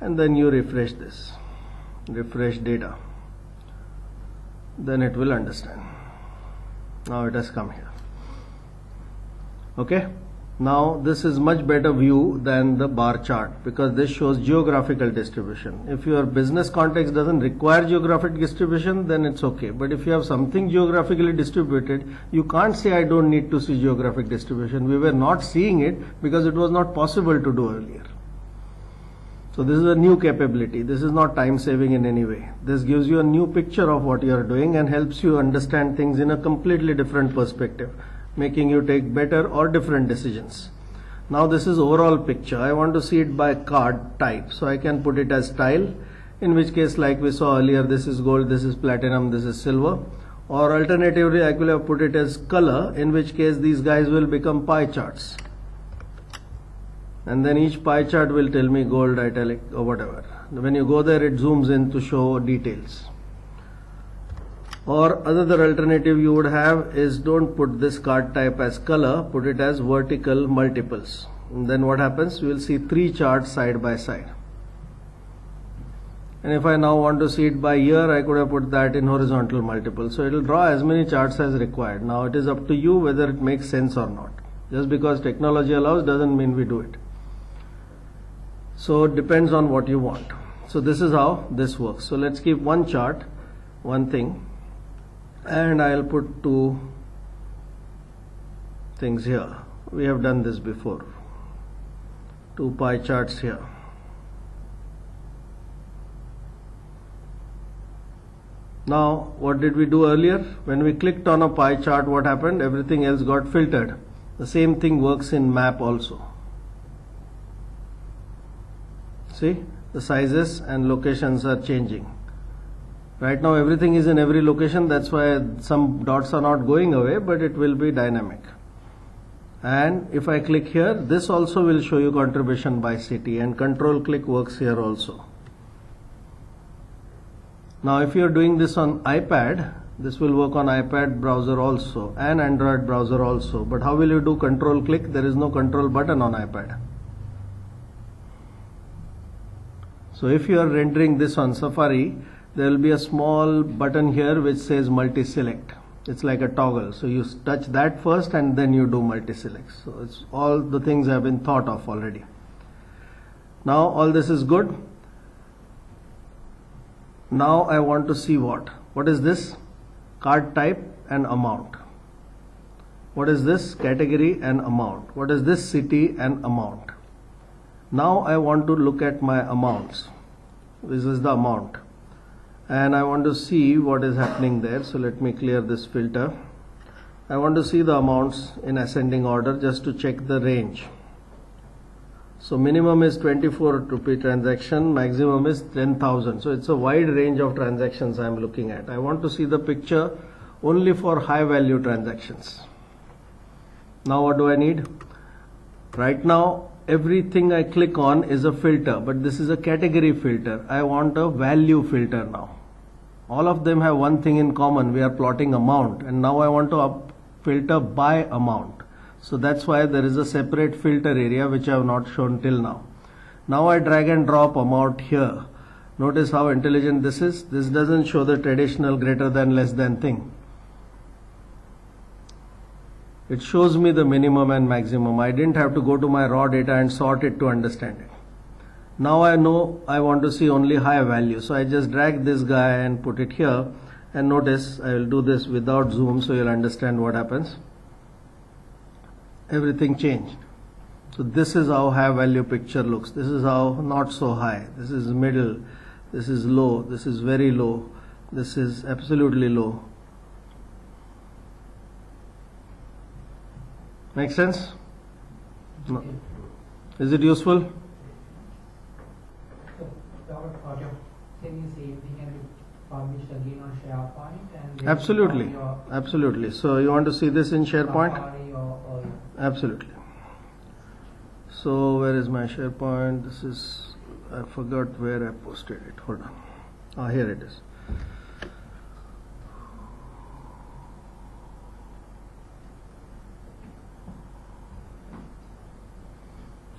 And then you refresh this. Refresh data. Then it will understand. Now it has come here okay? Now this is much better view than the bar chart because this shows geographical distribution. If your business context doesn't require geographic distribution then it's okay. But if you have something geographically distributed you can't say i don't need to see geographic distribution. We were not seeing it because it was not possible to do earlier. So this is a new capability. This is not time saving in any way. This gives you a new picture of what you are doing and helps you understand things in a completely different perspective making you take better or different decisions. Now this is overall picture. I want to see it by card type. So I can put it as style, in which case like we saw earlier, this is gold, this is platinum, this is silver. Or alternatively, I could have put it as color, in which case these guys will become pie charts. And then each pie chart will tell me gold, italic or whatever. When you go there, it zooms in to show details or another alternative you would have is don't put this card type as color put it as vertical multiples. And then what happens? We will see three charts side by side. And if I now want to see it by year I could have put that in horizontal multiple. So it will draw as many charts as required. Now it is up to you whether it makes sense or not. Just because technology allows doesn't mean we do it. So it depends on what you want. So this is how this works. So let's keep one chart one thing and I'll put two things here. We have done this before. Two pie charts here. Now what did we do earlier? When we clicked on a pie chart what happened? Everything else got filtered. The same thing works in map also. See? The sizes and locations are changing Right now everything is in every location that's why some dots are not going away but it will be dynamic. And if I click here this also will show you contribution by city and control click works here also. Now if you are doing this on iPad this will work on iPad browser also and Android browser also but how will you do control click there is no control button on iPad. So if you are rendering this on Safari there will be a small button here which says multi-select. It's like a toggle. So you touch that first and then you do multi-select. So it's all the things have been thought of already. Now all this is good. Now I want to see what? What is this? Card type and amount. What is this? Category and amount. What is this? City and amount. Now I want to look at my amounts. This is the amount and I want to see what is happening there. So let me clear this filter. I want to see the amounts in ascending order just to check the range. So minimum is 24 rupee transaction maximum is 10,000 so it's a wide range of transactions I'm looking at. I want to see the picture only for high value transactions. Now what do I need? Right now everything I click on is a filter but this is a category filter. I want a value filter now. All of them have one thing in common. We are plotting amount and now I want to filter by amount. So that's why there is a separate filter area which I have not shown till now. Now I drag and drop amount here. Notice how intelligent this is. This doesn't show the traditional greater than less than thing it shows me the minimum and maximum. I didn't have to go to my raw data and sort it to understand it. Now I know I want to see only high value. So I just drag this guy and put it here and notice I will do this without zoom so you'll understand what happens. Everything changed. So this is how high value picture looks. This is how not so high. This is middle. this is low, this is very low, this is absolutely low. Make sense? No. Is it useful? So, Dr. Roger, can you say everything can be published again on SharePoint and then Absolutely, absolutely. So you want to see this in SharePoint? Or Absolutely. So where is my SharePoint? This is I forgot where I posted it. Hold on. Ah, here it is.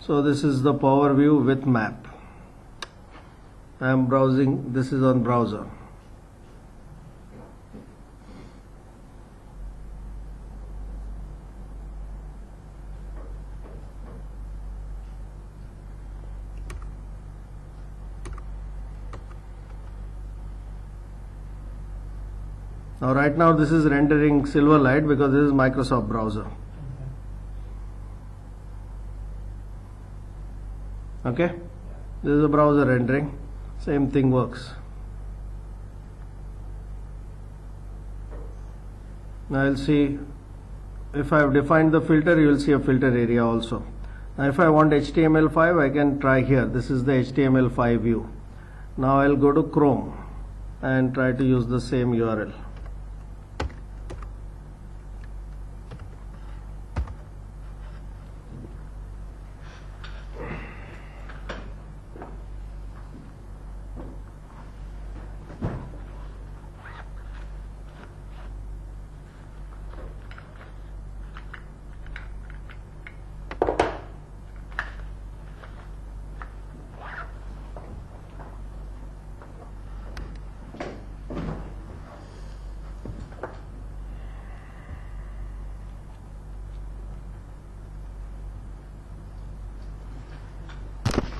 So this is the Power View with map. I am browsing. This is on browser. Now right now this is rendering Silverlight because this is Microsoft browser. Okay? This is a browser rendering. Same thing works. Now I'll see if I have defined the filter you will see a filter area also. Now if I want HTML5 I can try here. This is the HTML5 view. Now I'll go to Chrome and try to use the same URL.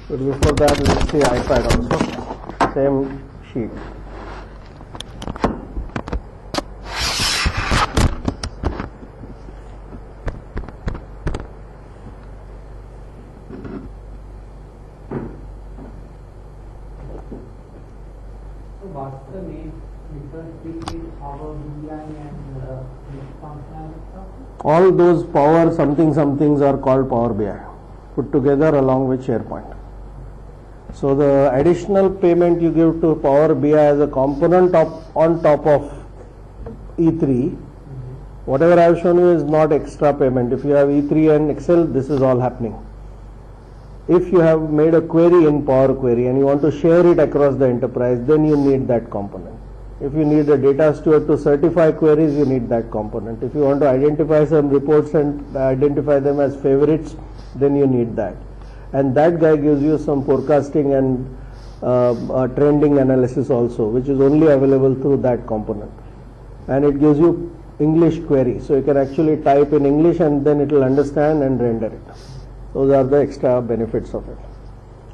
But before that, let's see iPad also. Same sheet. So what's the main difference between Power BI and this functionality? All those power something somethings are called Power BI put together along with SharePoint. So the additional payment you give to Power BI as a component of, on top of E3, whatever I have shown you is not extra payment. If you have E3 and Excel, this is all happening. If you have made a query in Power Query and you want to share it across the enterprise, then you need that component. If you need a data steward to certify queries, you need that component. If you want to identify some reports and identify them as favorites, then you need that. And that guy gives you some forecasting and uh, uh, trending analysis also, which is only available through that component. And it gives you English query, so you can actually type in English and then it will understand and render it. Those are the extra benefits of it.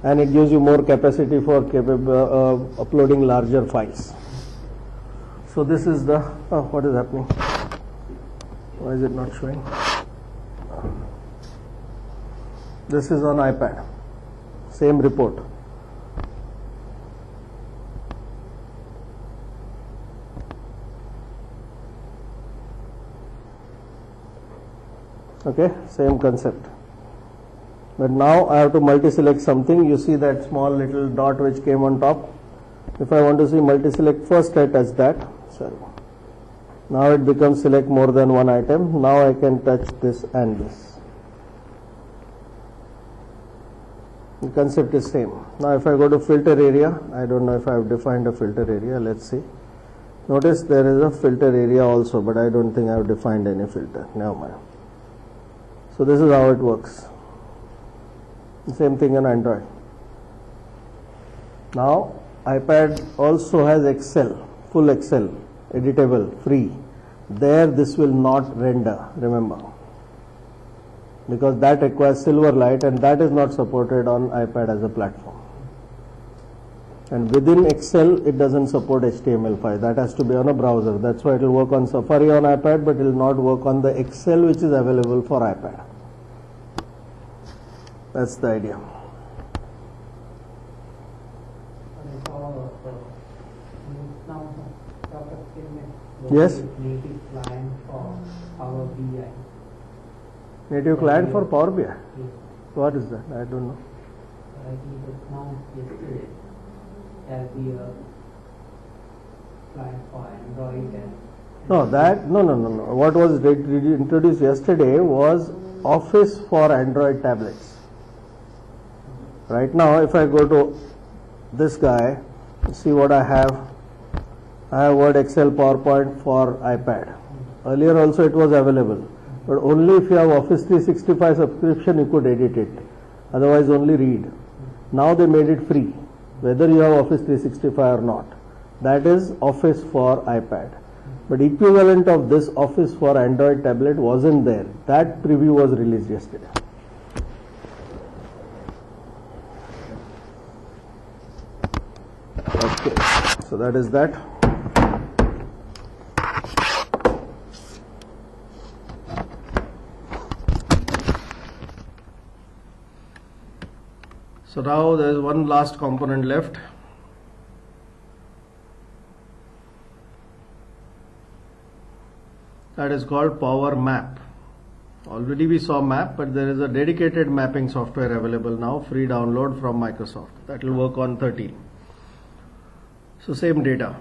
And it gives you more capacity for capable, uh, uploading larger files. So this is the, oh, what is happening? Why is it not showing? This is on iPad. Same report. Okay, same concept. But now I have to multi-select something. You see that small little dot which came on top. If I want to see multi-select first, I touch that. Sorry. Now it becomes select more than one item. Now I can touch this and this. The concept is same. Now if I go to filter area, I don't know if I have defined a filter area. Let's see. Notice there is a filter area also, but I don't think I have defined any filter. Never mind. So this is how it works. Same thing on Android. Now iPad also has Excel, full Excel, editable, free. There this will not render, remember because that requires Silverlight, and that is not supported on iPad as a platform. And within Excel, it doesn't support HTML5. That has to be on a browser. That's why it will work on Safari on iPad, but it will not work on the Excel which is available for iPad. That's the idea. Yes? Native client for Power BI. Yes. What is that? I don't know. I think was announced yesterday the uh, client for Android and. No, that no no no no. What was introduced yesterday was Office for Android tablets. Right now, if I go to this guy, see what I have. I have Word, Excel, PowerPoint for iPad. Earlier also it was available, but only if you have Office 365 subscription you could edit it. Otherwise, only read. Now they made it free, whether you have Office 365 or not. That is Office for iPad. But equivalent of this Office for Android tablet wasn't there. That preview was released yesterday. Okay, so that is that. So now there is one last component left. That is called Power Map. Already we saw map, but there is a dedicated mapping software available now, free download from Microsoft. That will work on 13. So same data.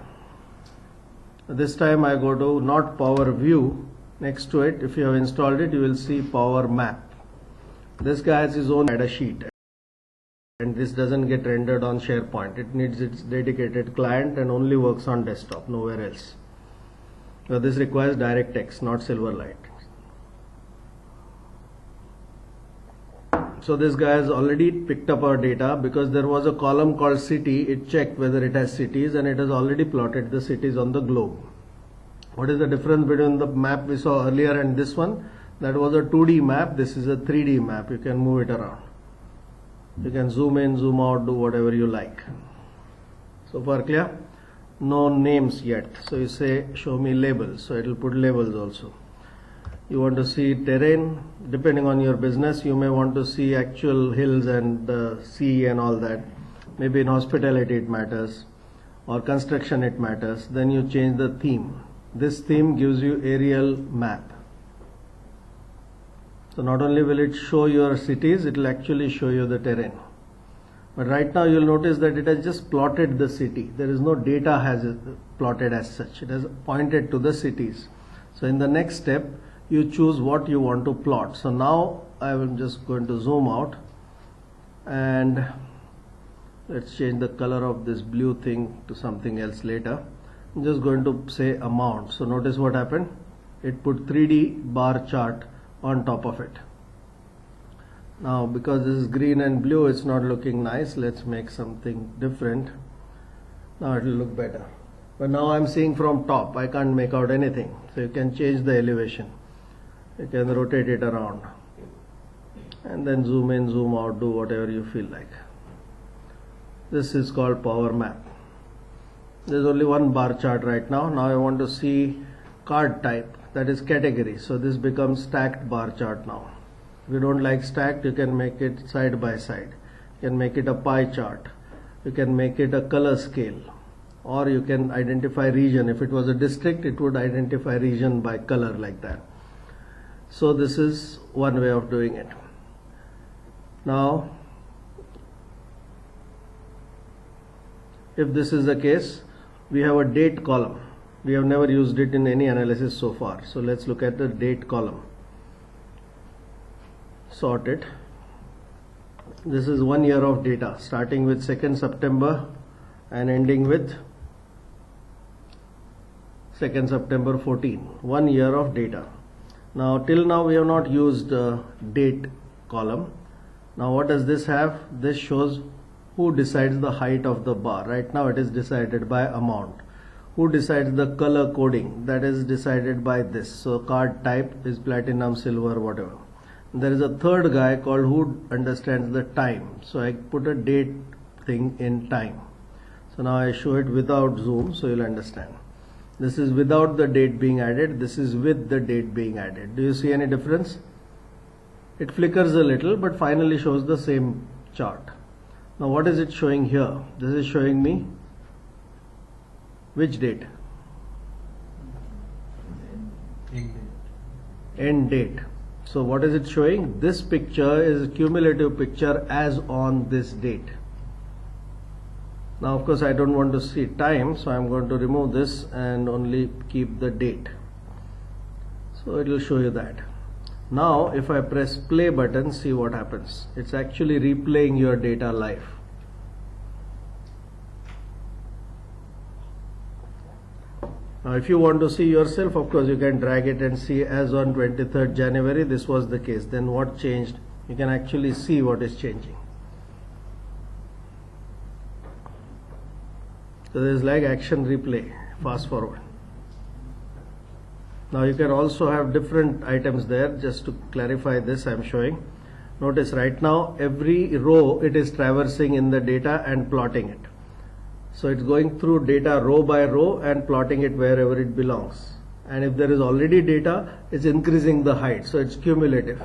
This time I go to not Power View. Next to it, if you have installed it, you will see Power Map. This guy has his own data sheet and this doesn't get rendered on SharePoint. It needs its dedicated client and only works on desktop, nowhere else. So this requires DirectX, not Silverlight. So this guy has already picked up our data because there was a column called city. It checked whether it has cities and it has already plotted the cities on the globe. What is the difference between the map we saw earlier and this one? That was a 2D map. This is a 3D map. You can move it around. You can zoom in, zoom out, do whatever you like. So far clear? No names yet. So you say show me labels. So it will put labels also. You want to see terrain, depending on your business, you may want to see actual hills and the sea and all that. Maybe in hospitality it matters, or construction it matters. Then you change the theme. This theme gives you aerial map. So not only will it show your cities, it will actually show you the terrain. But right now you'll notice that it has just plotted the city. There is no data has plotted as such. It has pointed to the cities. So in the next step, you choose what you want to plot. So now I am just going to zoom out and let's change the color of this blue thing to something else later. I'm just going to say amount. So notice what happened. It put 3D bar chart on top of it. Now because this is green and blue it's not looking nice let's make something different. Now it will look better. But now I'm seeing from top I can't make out anything. So you can change the elevation. You can rotate it around and then zoom in zoom out do whatever you feel like. This is called power map. There's only one bar chart right now. Now I want to see card type that is category. So this becomes stacked bar chart now. If you don't like stacked, you can make it side by side. You can make it a pie chart. You can make it a color scale. Or you can identify region. If it was a district, it would identify region by color like that. So this is one way of doing it. Now, if this is the case, we have a date column. We have never used it in any analysis so far. So let's look at the date column. Sort it. This is one year of data starting with 2nd September and ending with 2nd September 14. One year of data. Now till now we have not used uh, date column. Now what does this have? This shows who decides the height of the bar. Right now it is decided by amount. Who decides the color coding? That is decided by this. So card type is platinum, silver, whatever. There is a third guy called who understands the time. So I put a date thing in time. So now I show it without zoom so you'll understand. This is without the date being added. This is with the date being added. Do you see any difference? It flickers a little but finally shows the same chart. Now what is it showing here? This is showing me which date? End date. So what is it showing? This picture is cumulative picture as on this date. Now of course I don't want to see time so I'm going to remove this and only keep the date. So it will show you that. Now if I press play button see what happens. It's actually replaying your data live. Now if you want to see yourself of course you can drag it and see as on 23rd January this was the case. Then what changed? You can actually see what is changing. So there is like action replay, fast forward. Now you can also have different items there just to clarify this I am showing. Notice right now every row it is traversing in the data and plotting it. So it's going through data row by row and plotting it wherever it belongs. And if there is already data, it's increasing the height. So it's cumulative.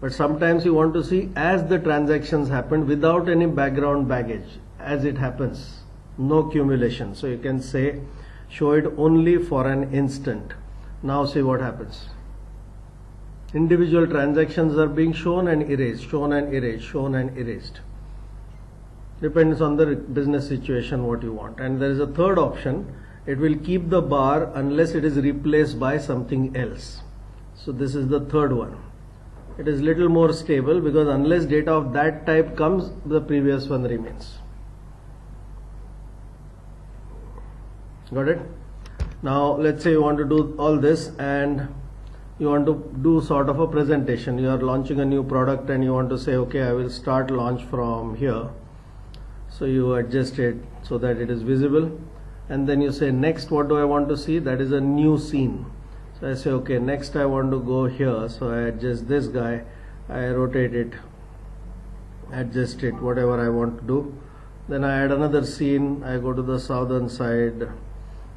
But sometimes you want to see as the transactions happen without any background baggage as it happens. No accumulation. So you can say show it only for an instant. Now see what happens. Individual transactions are being shown and erased, shown and erased, shown and erased depends on the business situation what you want. And there is a third option. It will keep the bar unless it is replaced by something else. So this is the third one. It is little more stable because unless data of that type comes the previous one remains. Got it? Now let's say you want to do all this and you want to do sort of a presentation. You are launching a new product and you want to say okay i will start launch from here so you adjust it so that it is visible. And then you say next what do I want to see? That is a new scene. So I say okay next I want to go here. So I adjust this guy. I rotate it adjust it whatever I want to do. Then I add another scene. I go to the southern side.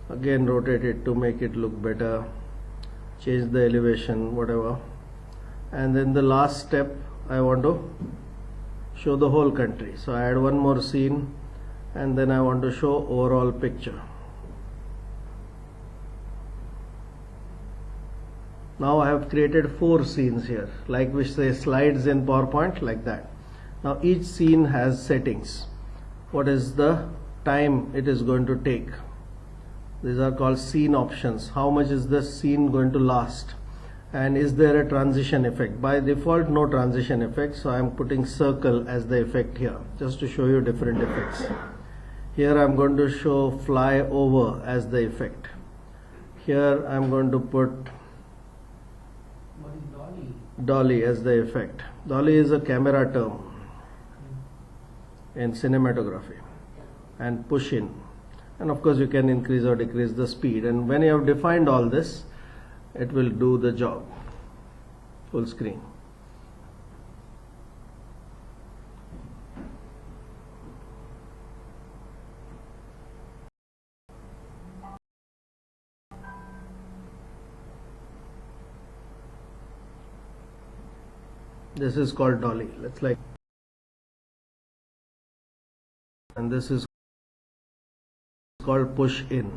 Again rotate it to make it look better. Change the elevation whatever. And then the last step I want to show the whole country. So I add one more scene and then I want to show overall picture. Now I have created four scenes here. Like which say slides in PowerPoint like that. Now each scene has settings. What is the time it is going to take? These are called scene options. How much is this scene going to last and is there a transition effect? By default no transition effect so I'm putting circle as the effect here just to show you different effects. Here I'm going to show fly over as the effect. Here I'm going to put dolly? dolly as the effect. Dolly is a camera term in cinematography. And push in. And of course you can increase or decrease the speed. And when you have defined all this it will do the job. Full screen. This is called dolly. Let's like and this is called push in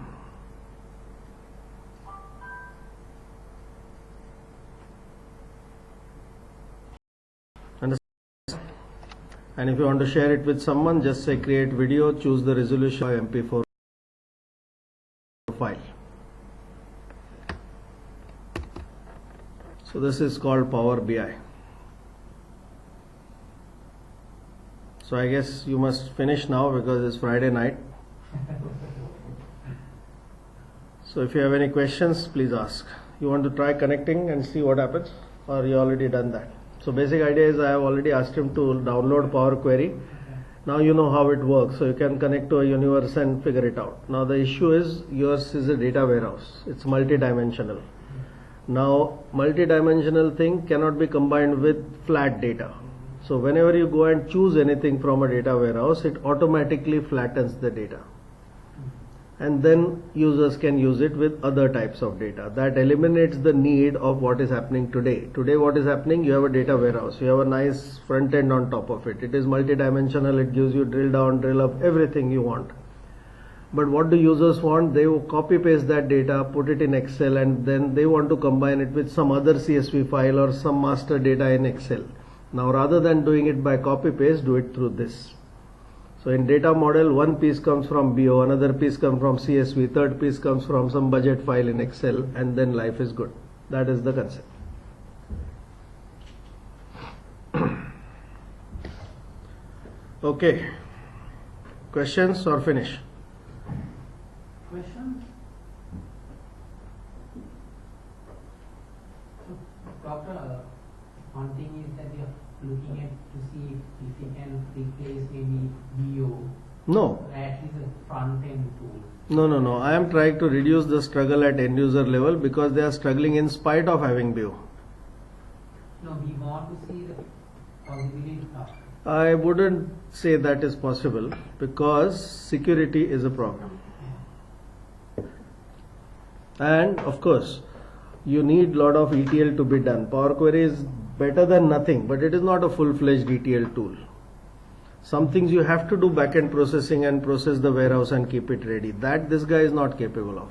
and if you want to share it with someone just say create video choose the resolution mp4 file. So this is called power bi so i guess you must finish now because it's friday night. So if you have any questions please ask. You want to try connecting and see what happens? Or you already done that so basic idea is I have already asked him to download Power Query. Now you know how it works, so you can connect to a universe and figure it out. Now the issue is yours is a data warehouse. It's multi-dimensional. Now multi-dimensional thing cannot be combined with flat data. So whenever you go and choose anything from a data warehouse, it automatically flattens the data and then users can use it with other types of data. That eliminates the need of what is happening today. Today what is happening? You have a data warehouse. You have a nice front end on top of it. It is multidimensional. It gives you drill down drill up everything you want. But what do users want? They will copy paste that data, put it in Excel, and then they want to combine it with some other CSV file or some master data in Excel. Now, rather than doing it by copy paste, do it through this. So, in data model, one piece comes from BO, another piece comes from CSV, third piece comes from some budget file in Excel, and then life is good. That is the concept. okay. Questions or finish? Question? So, Doctor, uh, one thing is that we are looking at to see if, if we can replace maybe BO, No. or at least a front end tool. No, no, no. I am trying to reduce the struggle at end user level because they are struggling in spite of having BO. No, we want to see the possibility. I wouldn't say that is possible because security is a problem. And of course, you need a lot of ETL to be done. Power Query is better than nothing, but it is not a full-fledged ETL tool. Some things you have to do backend processing and process the warehouse and keep it ready. That this guy is not capable of.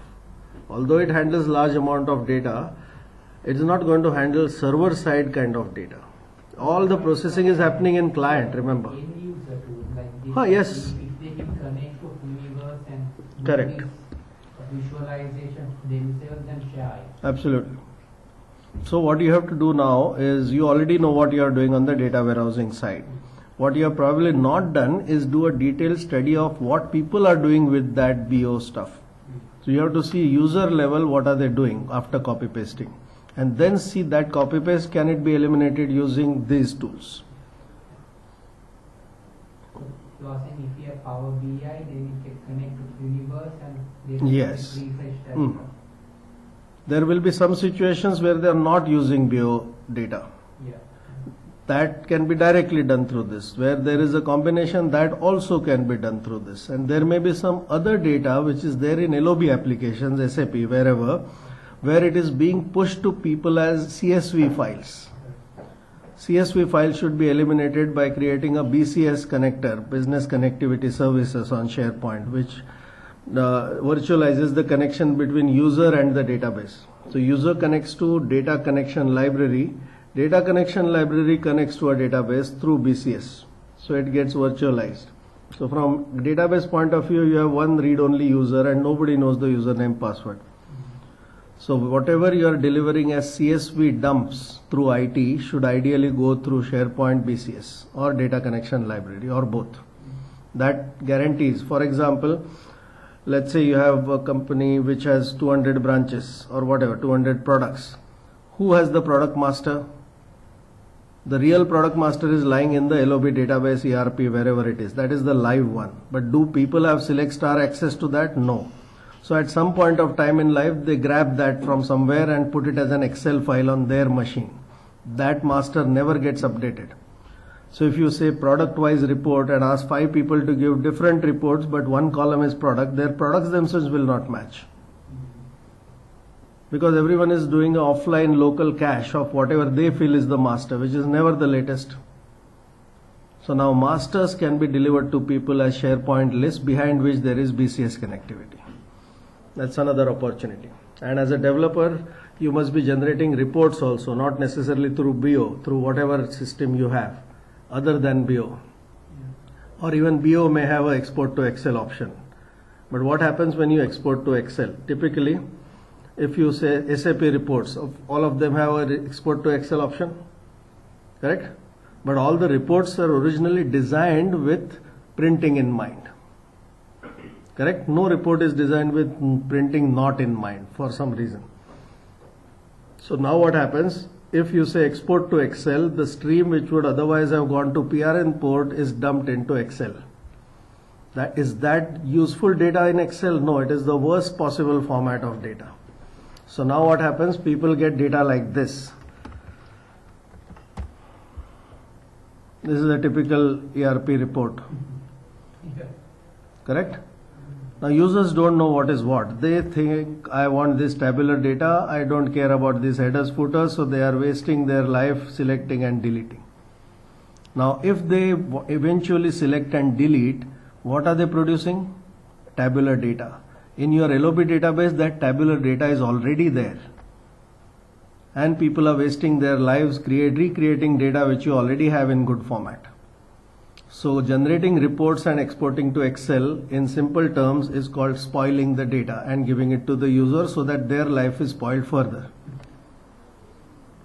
Although it handles large amount of data, it is not going to handle server side kind of data. All the processing is happening in client, remember. End user like. Ah, yes. If, if they can connect to Universe and do Correct. visualization themselves and share. Absolutely. So what you have to do now is you already know what you are doing on the data warehousing side. What you have probably not done is do a detailed study of what people are doing with that BO stuff. So you have to see user level what are they doing after copy pasting and then see that copy paste can it be eliminated using these tools. So you are saying if you have Power BI, then you can connect to Universe and they can Yes. Hmm. There will be some situations where they are not using BO data. That can be directly done through this where there is a combination that also can be done through this. And there may be some other data which is there in LOB applications SAP wherever where it is being pushed to people as CSV files. CSV files should be eliminated by creating a BCS connector business connectivity services on SharePoint which uh, virtualizes the connection between user and the database. So user connects to data connection library Data connection library connects to a database through BCS. So it gets virtualized. So from database point of view, you have one read-only user and nobody knows the username password. So whatever you are delivering as CSV dumps through IT should ideally go through SharePoint BCS or data connection library or both. That guarantees, for example, let's say you have a company which has 200 branches or whatever, 200 products. Who has the product master? The real product master is lying in the LOB database, ERP, wherever it is. That is the live one. But do people have select star access to that? No. So at some point of time in life, they grab that from somewhere and put it as an Excel file on their machine. That master never gets updated. So if you say product wise report and ask five people to give different reports, but one column is product, their products themselves will not match because everyone is doing offline local cache of whatever they feel is the master, which is never the latest. So now masters can be delivered to people as SharePoint list behind which there is BCS connectivity. That's another opportunity. And as a developer, you must be generating reports also, not necessarily through BO, through whatever system you have, other than BO. Or even BO may have an export to Excel option. But what happens when you export to Excel? Typically, if you say SAP reports, of all of them have a export to Excel option, correct? But all the reports are originally designed with printing in mind. Correct? No report is designed with printing not in mind for some reason. So now what happens? If you say export to Excel, the stream which would otherwise have gone to PRN port is dumped into Excel. That is that useful data in Excel? No, it is the worst possible format of data. So now what happens? People get data like this. This is a typical ERP report, Yeah. correct? Now users don't know what is what. They think I want this tabular data. I don't care about these headers, footers. So they are wasting their life selecting and deleting. Now if they eventually select and delete, what are they producing? tabular data. In your LOB database, that tabular data is already there. And people are wasting their lives create, recreating data which you already have in good format. So generating reports and exporting to Excel in simple terms is called spoiling the data and giving it to the user so that their life is spoiled further.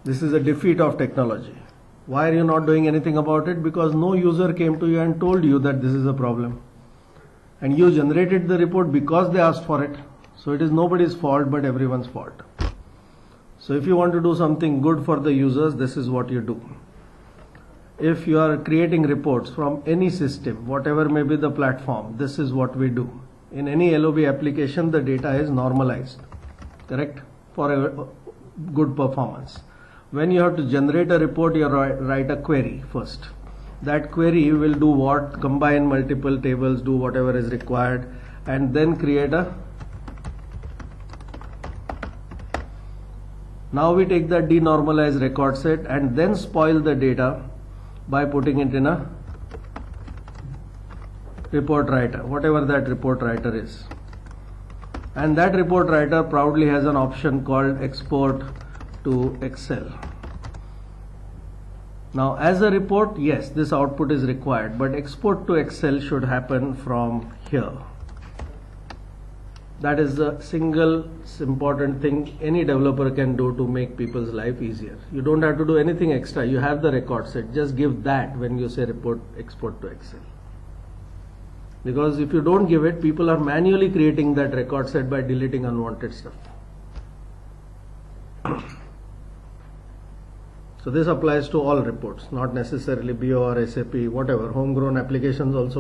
This is a defeat of technology. Why are you not doing anything about it? Because no user came to you and told you that this is a problem. And you generated the report because they asked for it. So it is nobody's fault but everyone's fault. So if you want to do something good for the users, this is what you do if you are creating reports from any system, whatever may be the platform, this is what we do. In any LOB application, the data is normalized, correct, for a good performance. When you have to generate a report, you write, write a query first. That query will do what? Combine multiple tables, do whatever is required, and then create a. Now we take that denormalized record set and then spoil the data by putting it in a report writer, whatever that report writer is. And that report writer proudly has an option called export to Excel. Now, as a report, yes, this output is required, but export to Excel should happen from here. That is the single important thing any developer can do to make people's life easier. You don't have to do anything extra. You have the record set. Just give that when you say report export to Excel. Because if you don't give it, people are manually creating that record set by deleting unwanted stuff. So this applies to all reports, not necessarily BO or SAP, whatever. Homegrown applications also